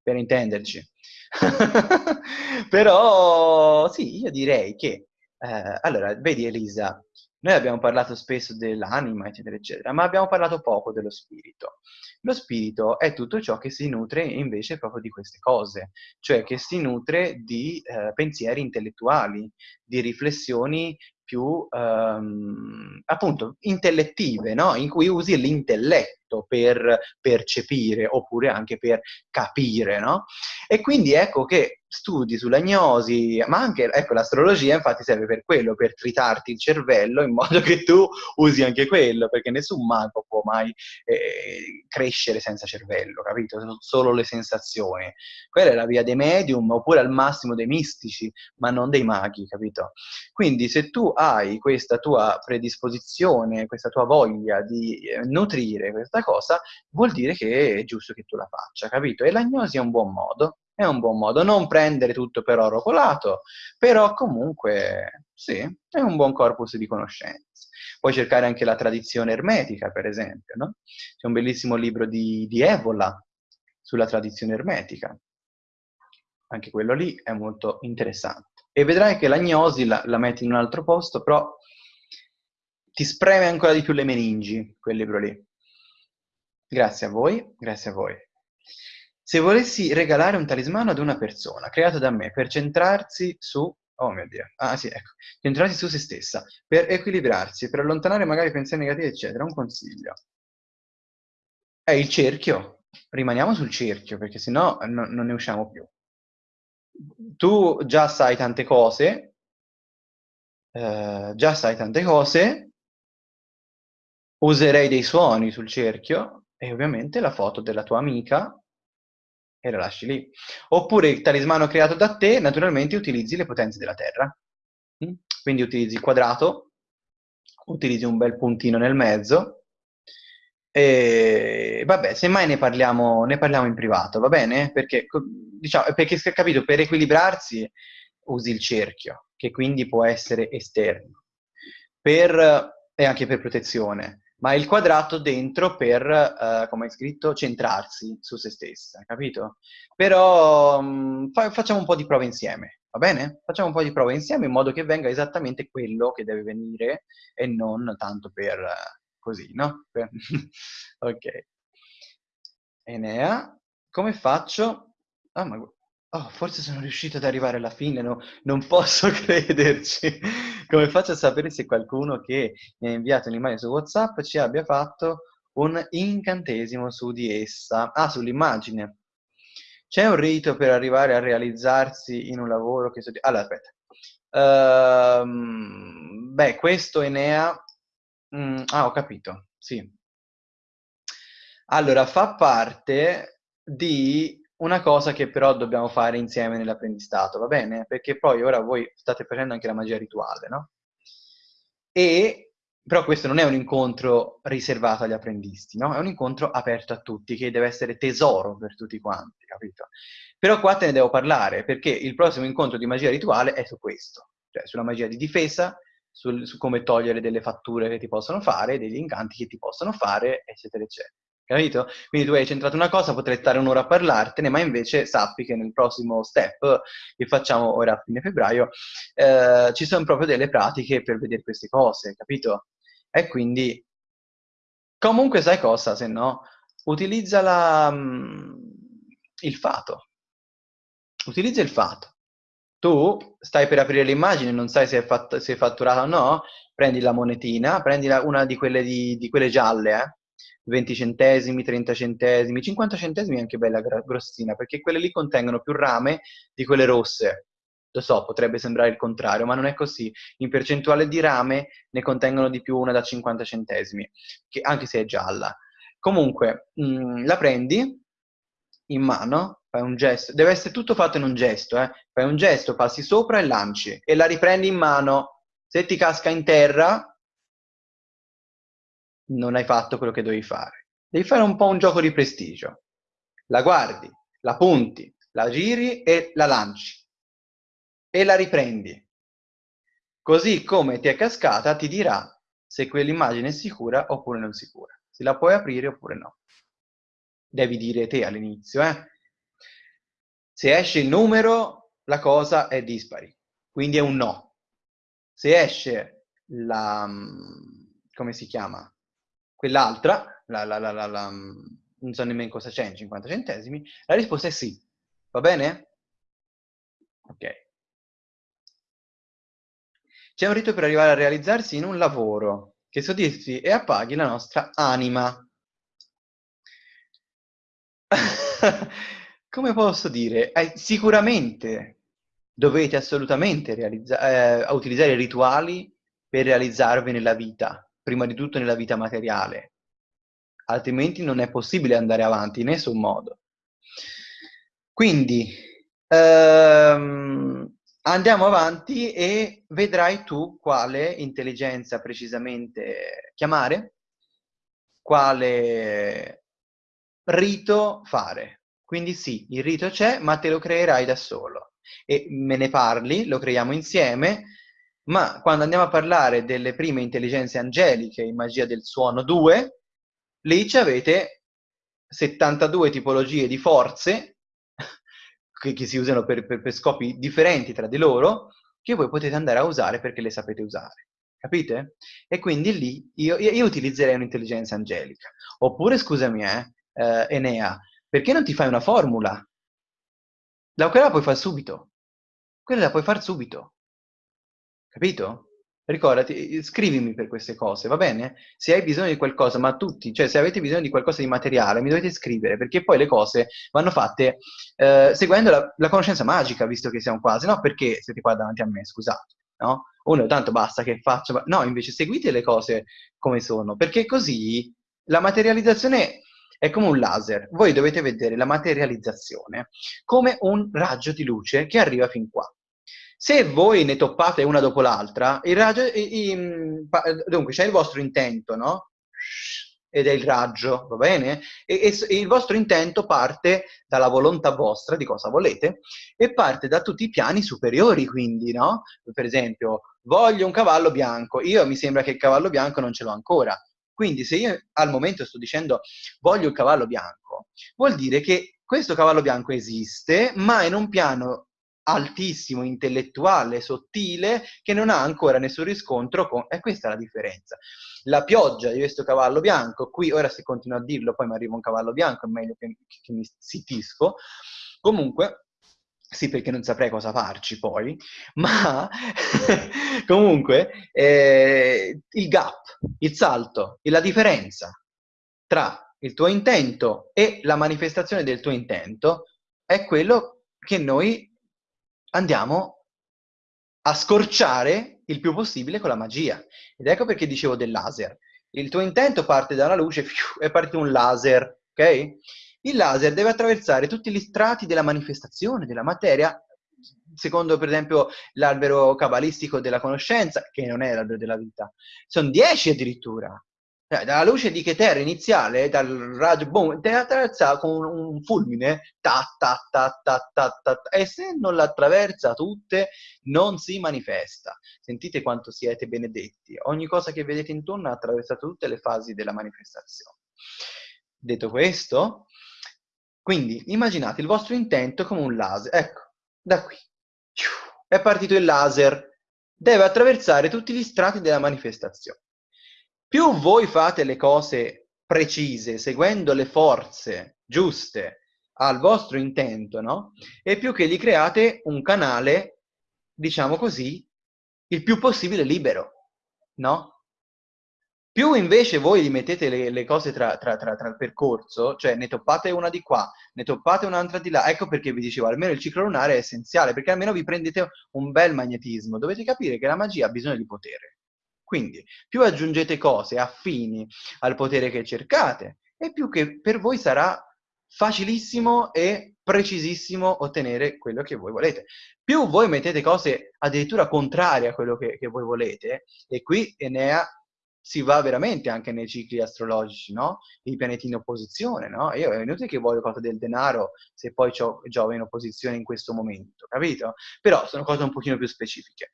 per intenderci. Però sì, io direi che, eh, allora, vedi Elisa, noi abbiamo parlato spesso dell'anima, eccetera, eccetera, ma abbiamo parlato poco dello spirito. Lo spirito è tutto ciò che si nutre invece proprio di queste cose, cioè che si nutre di eh, pensieri intellettuali, di riflessioni più ehm, appunto intellettive, no? in cui usi l'intelletto per percepire oppure anche per capire. No? E quindi ecco che studi sull'agnosi, ma anche ecco, l'astrologia infatti serve per quello, per tritarti il cervello in modo che tu usi anche quello, perché nessun mago può mai eh, crescere senza cervello, capito? Sono solo le sensazioni. Quella è la via dei medium, oppure al massimo dei mistici, ma non dei maghi, capito? Quindi se tu hai questa tua predisposizione, questa tua voglia di eh, nutrire questa cosa, vuol dire che è giusto che tu la faccia, capito? E l'agnosi è un buon modo è un buon modo. Non prendere tutto per oro colato, però comunque sì, è un buon corpus di conoscenze. Puoi cercare anche la tradizione ermetica, per esempio, no? C'è un bellissimo libro di, di Evola sulla tradizione ermetica. Anche quello lì è molto interessante. E vedrai che l'agnosi la, la metti in un altro posto, però ti spreme ancora di più le meningi, quel libro lì. Grazie a voi, grazie a voi. Se volessi regalare un talismano ad una persona, creato da me, per centrarsi su... Oh mio Dio. Ah sì, ecco. Centrarsi su se stessa, per equilibrarsi, per allontanare magari pensieri negativi, eccetera. Un consiglio. È il cerchio. Rimaniamo sul cerchio, perché sennò no, non ne usciamo più. Tu già sai tante cose, eh, già sai tante cose, userei dei suoni sul cerchio e ovviamente la foto della tua amica e la lasci lì. Oppure il talismano creato da te, naturalmente utilizzi le potenze della Terra. Mm? Quindi utilizzi il quadrato, utilizzi un bel puntino nel mezzo, e vabbè, semmai ne parliamo, ne parliamo in privato, va bene? Perché, diciamo, perché, capito, per equilibrarsi usi il cerchio, che quindi può essere esterno, per, e anche per protezione ma il quadrato dentro per, uh, come hai scritto, centrarsi su se stessa, capito? Però um, fa facciamo un po' di prove insieme, va bene? Facciamo un po' di prove insieme in modo che venga esattamente quello che deve venire e non tanto per uh, così, no? ok. Enea, come faccio? Ah, ma Oh, forse sono riuscito ad arrivare alla fine, no, non posso crederci. Come faccio a sapere se qualcuno che mi ha inviato un'immagine su WhatsApp ci abbia fatto un incantesimo su di essa? Ah, sull'immagine. C'è un rito per arrivare a realizzarsi in un lavoro che... Allora, aspetta. Uh, beh, questo Enea... Mm, ah, ho capito, sì. Allora, fa parte di una cosa che però dobbiamo fare insieme nell'apprendistato, va bene? Perché poi ora voi state facendo anche la magia rituale, no? E però questo non è un incontro riservato agli apprendisti, no? È un incontro aperto a tutti, che deve essere tesoro per tutti quanti, capito? Però qua te ne devo parlare, perché il prossimo incontro di magia rituale è su questo, cioè sulla magia di difesa, sul, su come togliere delle fatture che ti possono fare, degli incanti che ti possono fare, eccetera, eccetera. Capito? Quindi tu hai centrato una cosa, potrei stare un'ora a parlartene, ma invece sappi che nel prossimo step che facciamo ora a fine febbraio eh, ci sono proprio delle pratiche per vedere queste cose, capito? E quindi comunque sai cosa, se no, utilizza la, mm, il fato. Utilizza il fato. Tu stai per aprire l'immagine, non sai se è, fatt- se è fatturata o no, prendi la monetina, prendi una di quelle, di, di quelle gialle, eh? 20 centesimi, 30 centesimi, 50 centesimi è anche bella grossina, perché quelle lì contengono più rame di quelle rosse. Lo so, potrebbe sembrare il contrario, ma non è così. In percentuale di rame ne contengono di più una da 50 centesimi, che, anche se è gialla. Comunque, mh, mm, la prendi in mano, fai un gesto, deve essere tutto fatto in un gesto, eh? fai un gesto, passi sopra e lanci, e la riprendi in mano. Se ti casca in terra, non hai fatto quello che dovevi fare. Devi fare un po' un gioco di prestigio. La guardi, la punti, la giri e la lanci. E la riprendi. Così come ti è cascata, ti dirà se quell'immagine è sicura oppure non sicura. Se la puoi aprire oppure no. Devi dire te all'inizio, eh? Se esce il numero, la cosa è dispari. Quindi è un no. Se esce la... come si chiama? Quell'altra, la, la, la, la, non so nemmeno cosa c'è in 50 centesimi, la risposta è sì. Va bene? Ok. C'è un rito per arrivare a realizzarsi in un lavoro che soddisfi e appaghi la nostra anima. Come posso dire? Eh, sicuramente dovete assolutamente eh, utilizzare i rituali per realizzarvi nella vita prima di tutto nella vita materiale, altrimenti non è possibile andare avanti in nessun modo. Quindi ehm, andiamo avanti e vedrai tu quale intelligenza precisamente chiamare, quale rito fare. Quindi sì, il rito c'è, ma te lo creerai da solo. E me ne parli, lo creiamo insieme, ma quando andiamo a parlare delle prime intelligenze angeliche in magia del suono 2, lì ci avete 72 tipologie di forze che, che si usano per, per, per, scopi differenti tra di loro, che voi potete andare a usare perché le sapete usare. Capite? E quindi lì io, io utilizzerei un'intelligenza angelica. Oppure, scusami, eh, eh, Enea, perché non ti fai una formula? La, quella la puoi fare subito. Quella la puoi fare subito. Capito? Ricordati, scrivimi per queste cose, va bene? Se hai bisogno di qualcosa, ma tutti, cioè se avete bisogno di qualcosa di materiale, mi dovete scrivere, perché poi le cose vanno fatte eh, seguendo la, la, conoscenza magica, visto che siamo quasi, no? Perché siete qua davanti a me, scusate, no? Uno, tanto basta che faccio, no, invece seguite le cose come sono, perché così la materializzazione è come un laser, voi dovete vedere la materializzazione come un raggio di luce che arriva fin qua. Se voi ne toppate una dopo l'altra, il raggio, i, i, dunque c'è il vostro intento, no? Ed è il raggio, va bene? E, e, il vostro intento parte dalla volontà vostra di cosa volete e parte da tutti i piani superiori, quindi, no? Per esempio, voglio un cavallo bianco, io mi sembra che il cavallo bianco non ce l'ho ancora. Quindi se io al momento sto dicendo voglio il cavallo bianco, vuol dire che questo cavallo bianco esiste, ma in un piano altissimo, intellettuale, sottile, che non ha ancora nessun riscontro con... E questa è la differenza. La pioggia di questo cavallo bianco, qui ora se continuo a dirlo, poi mi arriva un cavallo bianco, è meglio che, che mi zittisco. Comunque, sì, perché non saprei cosa farci poi, ma comunque eh, il gap, il salto, la differenza tra il tuo intento e la manifestazione del tuo intento è quello che noi andiamo a scorciare il più possibile con la magia. Ed ecco perché dicevo del laser. Il tuo intento parte da una luce e parte un laser, ok? Il laser deve attraversare tutti gli strati della manifestazione, della materia, secondo per esempio l'albero cabalistico della conoscenza, che non è l'albero della vita. Sono dieci addirittura. Cioè, dalla luce di Keter iniziale, dal raggio, boom, te attraversa con un fulmine, ta, ta, ta, ta, ta, ta, ta, e se non l'attraversa tutte, non si manifesta. Sentite quanto siete benedetti. Ogni cosa che vedete intorno ha attraversato tutte le fasi della manifestazione. Detto questo, quindi immaginate il vostro intento come un laser. Ecco, da qui. È partito il laser. Deve attraversare tutti gli strati della manifestazione. Più voi fate le cose precise, seguendo le forze giuste al vostro intento, no? E più che gli create un canale, diciamo così, il più possibile libero, no? Più invece voi gli mettete le, le cose tra, tra, tra, tra, il percorso, cioè ne toppate una di qua, ne toppate un'altra di là, ecco perché vi dicevo, almeno il ciclo lunare è essenziale, perché almeno vi prendete un bel magnetismo. Dovete capire che la magia ha bisogno di potere. Quindi, più aggiungete cose affini al potere che cercate, e più che per voi sarà facilissimo e precisissimo ottenere quello che voi volete. Più voi mettete cose addirittura contrarie a quello che, che voi volete, e qui Enea si va veramente anche nei cicli astrologici, no? I pianeti in opposizione, no? Io è inutile che voglio cosa del denaro se poi ho Giove in opposizione in questo momento, capito? Però sono cose un pochino più specifiche.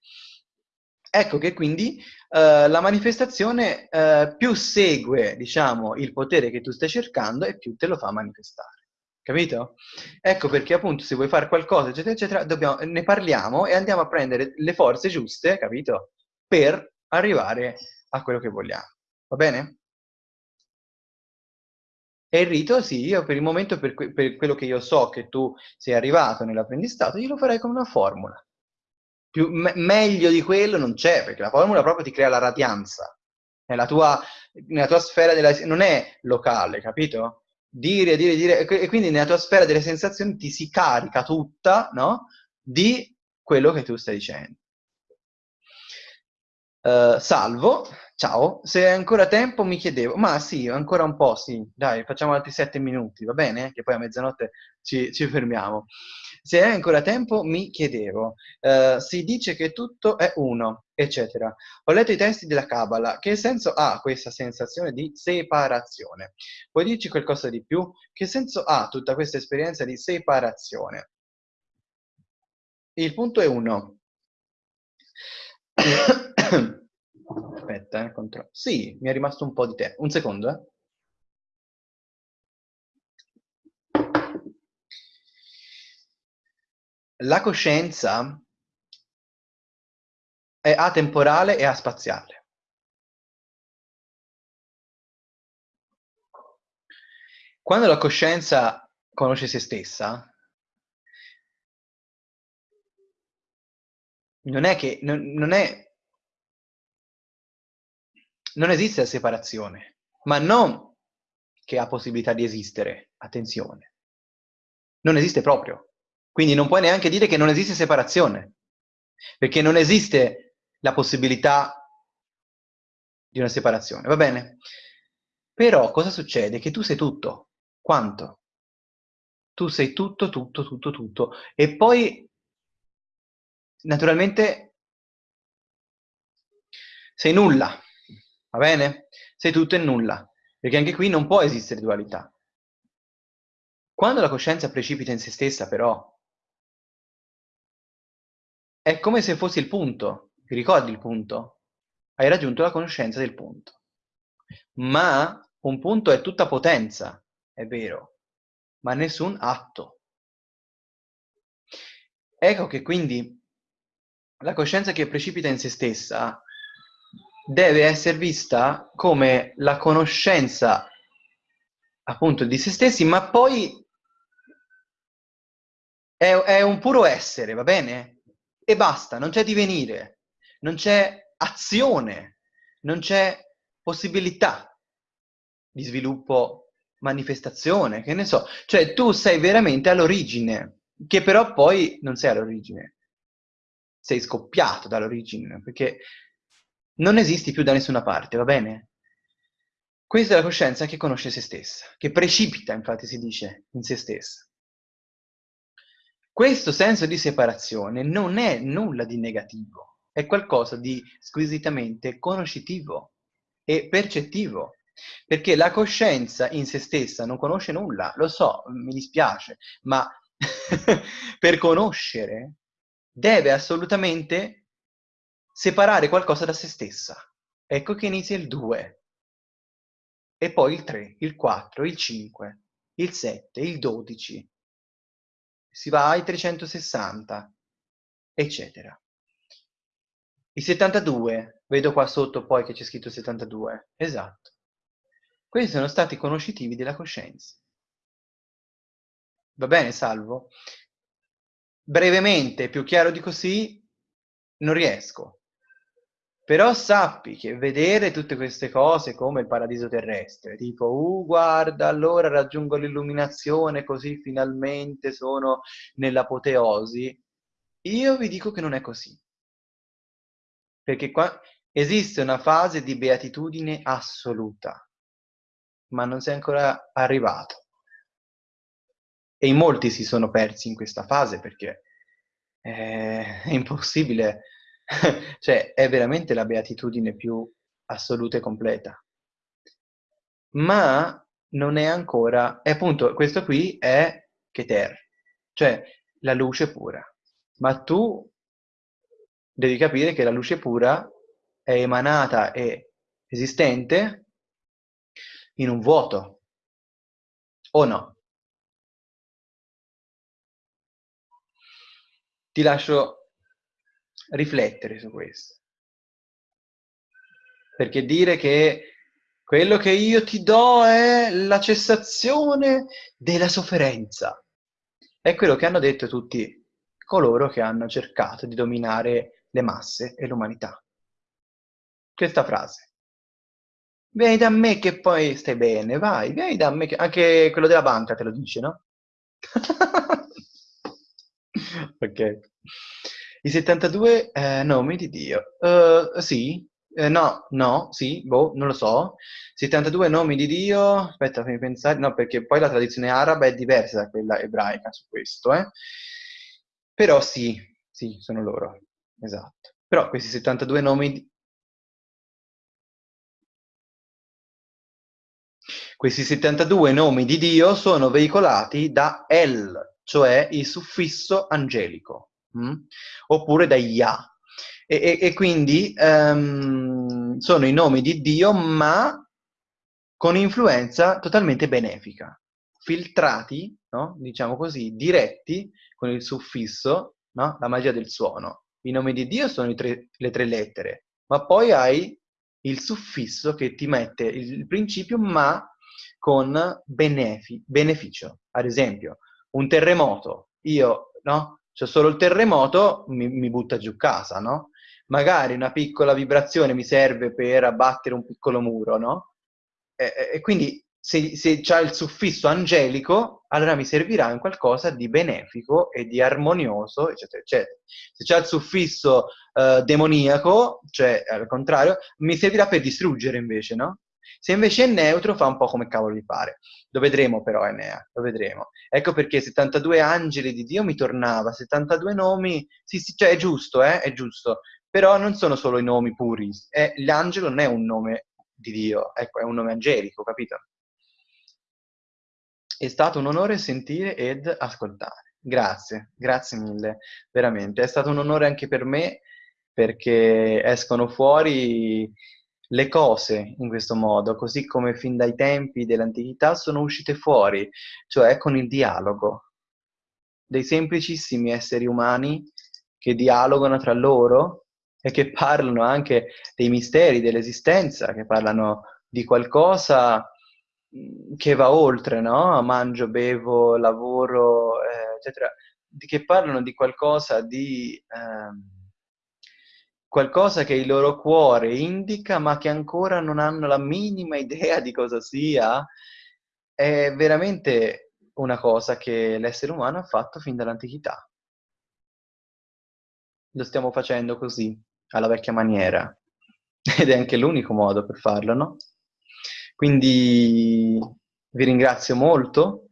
Ecco che quindi eh, la manifestazione eh, più segue, diciamo, il potere che tu stai cercando e più te lo fa manifestare. Capito? Ecco perché appunto se vuoi fare qualcosa, eccetera, eccetera, dobbiamo, ne parliamo e andiamo a prendere le forze giuste, capito? Per arrivare a quello che vogliamo. Va bene? E il rito, sì, io per il momento, per, que per quello che io so che tu sei arrivato nell'apprendistato, io lo farei come una formula. Più, me meglio di quello non c'è, perché la formula proprio ti crea la radianza. Nella tua, nella tua sfera della... non è locale, capito? Dire, dire, dire, e quindi nella tua sfera delle sensazioni ti si carica tutta, no? Di quello che tu stai dicendo. Uh, salvo, ciao, se hai ancora tempo mi chiedevo, ma sì, ancora un po', sì, dai, facciamo altri sette minuti, va bene? Che poi a mezzanotte ci, ci fermiamo. Se hai ancora tempo mi chiedevo, uh, si dice che tutto è uno, eccetera. Ho letto i testi della Kabbalah, che senso ha questa sensazione di separazione? Puoi dirci qualcosa di più? Che senso ha tutta questa esperienza di separazione? Il punto è uno. Aspetta, eh, contro... Sì, mi è rimasto un po' di tempo. Un secondo, eh. La coscienza è atemporale e aspaziale. Quando la coscienza conosce se stessa, non è che non, non è non esiste la separazione, ma non che ha possibilità di esistere, attenzione. Non esiste proprio. Quindi non puoi neanche dire che non esiste separazione, perché non esiste la possibilità di una separazione, va bene? Però cosa succede? Che tu sei tutto. Quanto? Tu sei tutto, tutto, tutto, tutto. E poi, naturalmente, sei nulla. Va bene? Sei tutto e nulla, perché anche qui non può esistere dualità. Quando la coscienza precipita in se stessa, però, è come se fossi il punto. Ti ricordi il punto? Hai raggiunto la conoscenza del punto. Ma un punto è tutta potenza, è vero, ma nessun atto. Ecco che quindi la coscienza che precipita in se stessa deve essere vista come la conoscenza appunto di se stessi, ma poi è, è un puro essere, va bene? E basta, non c'è divenire, non c'è azione, non c'è possibilità di sviluppo, manifestazione, che ne so. Cioè tu sei veramente all'origine, che però poi non sei all'origine. Sei scoppiato dall'origine, perché non esisti più da nessuna parte, va bene? Questa è la coscienza che conosce se stessa, che precipita, infatti si dice, in se stessa. Questo senso di separazione non è nulla di negativo, è qualcosa di squisitamente conoscitivo e percettivo, perché la coscienza in se stessa non conosce nulla, lo so, mi dispiace, ma per conoscere deve assolutamente separare qualcosa da se stessa. Ecco che inizia il 2. e poi il 3, il 4, il 5, il 7, il 12, si va ai 360, eccetera. I 72, vedo qua sotto poi che c'è scritto 72, esatto. Questi sono stati conoscitivi della coscienza. Va bene, salvo? Brevemente, più chiaro di così, non riesco. Però sappi che vedere tutte queste cose come il paradiso terrestre, tipo, uh, guarda, allora raggiungo l'illuminazione, così finalmente sono nell'apoteosi, io vi dico che non è così. Perché qua esiste una fase di beatitudine assoluta, ma non sei ancora arrivato. E in molti si sono persi in questa fase perché è impossibile, cioè è veramente la beatitudine più assoluta e completa. Ma non è ancora, e appunto questo qui è Keter, cioè la luce pura. Ma tu devi capire che la luce pura è emanata e esistente in un vuoto, o no? Ti lascio riflettere su questo. Perché dire che quello che io ti do è la cessazione della sofferenza. È quello che hanno detto tutti coloro che hanno cercato di dominare le masse e l'umanità. Questa frase. Vieni da me che poi stai bene, vai, vieni da me che... Anche quello della banca te lo dice, no? ok. I 72 eh, nomi di Dio. Uh, sì, eh, no, no, sì, boh, non lo so. 72 nomi di Dio, aspetta, fammi pensare, no, perché poi la tradizione araba è diversa da quella ebraica su questo, eh. Però sì, sì, sono loro. Esatto. Però questi 72 nomi... Questi 72 nomi di Dio sono veicolati da El, cioè il suffisso angelico, mh? oppure da Yah. E, e, e quindi um, sono i nomi di Dio, ma con influenza totalmente benefica, filtrati, no? diciamo così, diretti con il suffisso, no? la magia del suono. I nomi di Dio sono tre, le tre lettere, ma poi hai il suffisso che ti mette il principio ma con benefi, beneficio. Ad esempio, un terremoto, io, no? C'è solo il terremoto, mi, mi butta giù casa, no? Magari una piccola vibrazione mi serve per abbattere un piccolo muro, no? E, e quindi se, se c'è il suffisso angelico, allora mi servirà in qualcosa di benefico e di armonioso, eccetera, eccetera. Se c'è il suffisso eh, demoniaco, cioè al contrario, mi servirà per distruggere invece, no? Se invece è neutro fa un po' come cavolo gli pare. Lo vedremo però, Enea, lo vedremo. Ecco perché 72 angeli di Dio mi tornava, 72 nomi, sì, sì, cioè è giusto, eh, è giusto. Però non sono solo i nomi puri, è, l'angelo non è un nome di Dio, ecco, è un nome angelico, capito? È stato un onore sentire ed ascoltare. Grazie, grazie mille, veramente. È stato un onore anche per me perché escono fuori le cose in questo modo, così come fin dai tempi dell'antichità sono uscite fuori, cioè con il dialogo dei semplicissimi esseri umani che dialogano tra loro e che parlano anche dei misteri dell'esistenza, che parlano di qualcosa che va oltre, no? Mangio, bevo, lavoro, eh, eccetera, che parlano di qualcosa di... Eh, qualcosa che il loro cuore indica ma che ancora non hanno la minima idea di cosa sia, è veramente una cosa che l'essere umano ha fatto fin dall'antichità. Lo stiamo facendo così, alla vecchia maniera, ed è anche l'unico modo per farlo, no? Quindi vi ringrazio molto,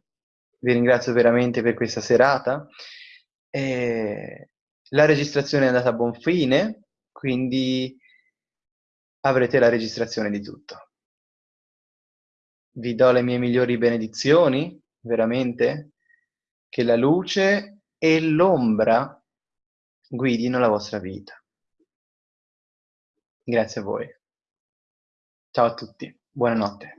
vi ringrazio veramente per questa serata. Eh, la registrazione è andata a buon fine, quindi avrete la registrazione di tutto. Vi do le mie migliori benedizioni, veramente, che la luce e l'ombra guidino la vostra vita. Grazie a voi. Ciao a tutti. Buonanotte.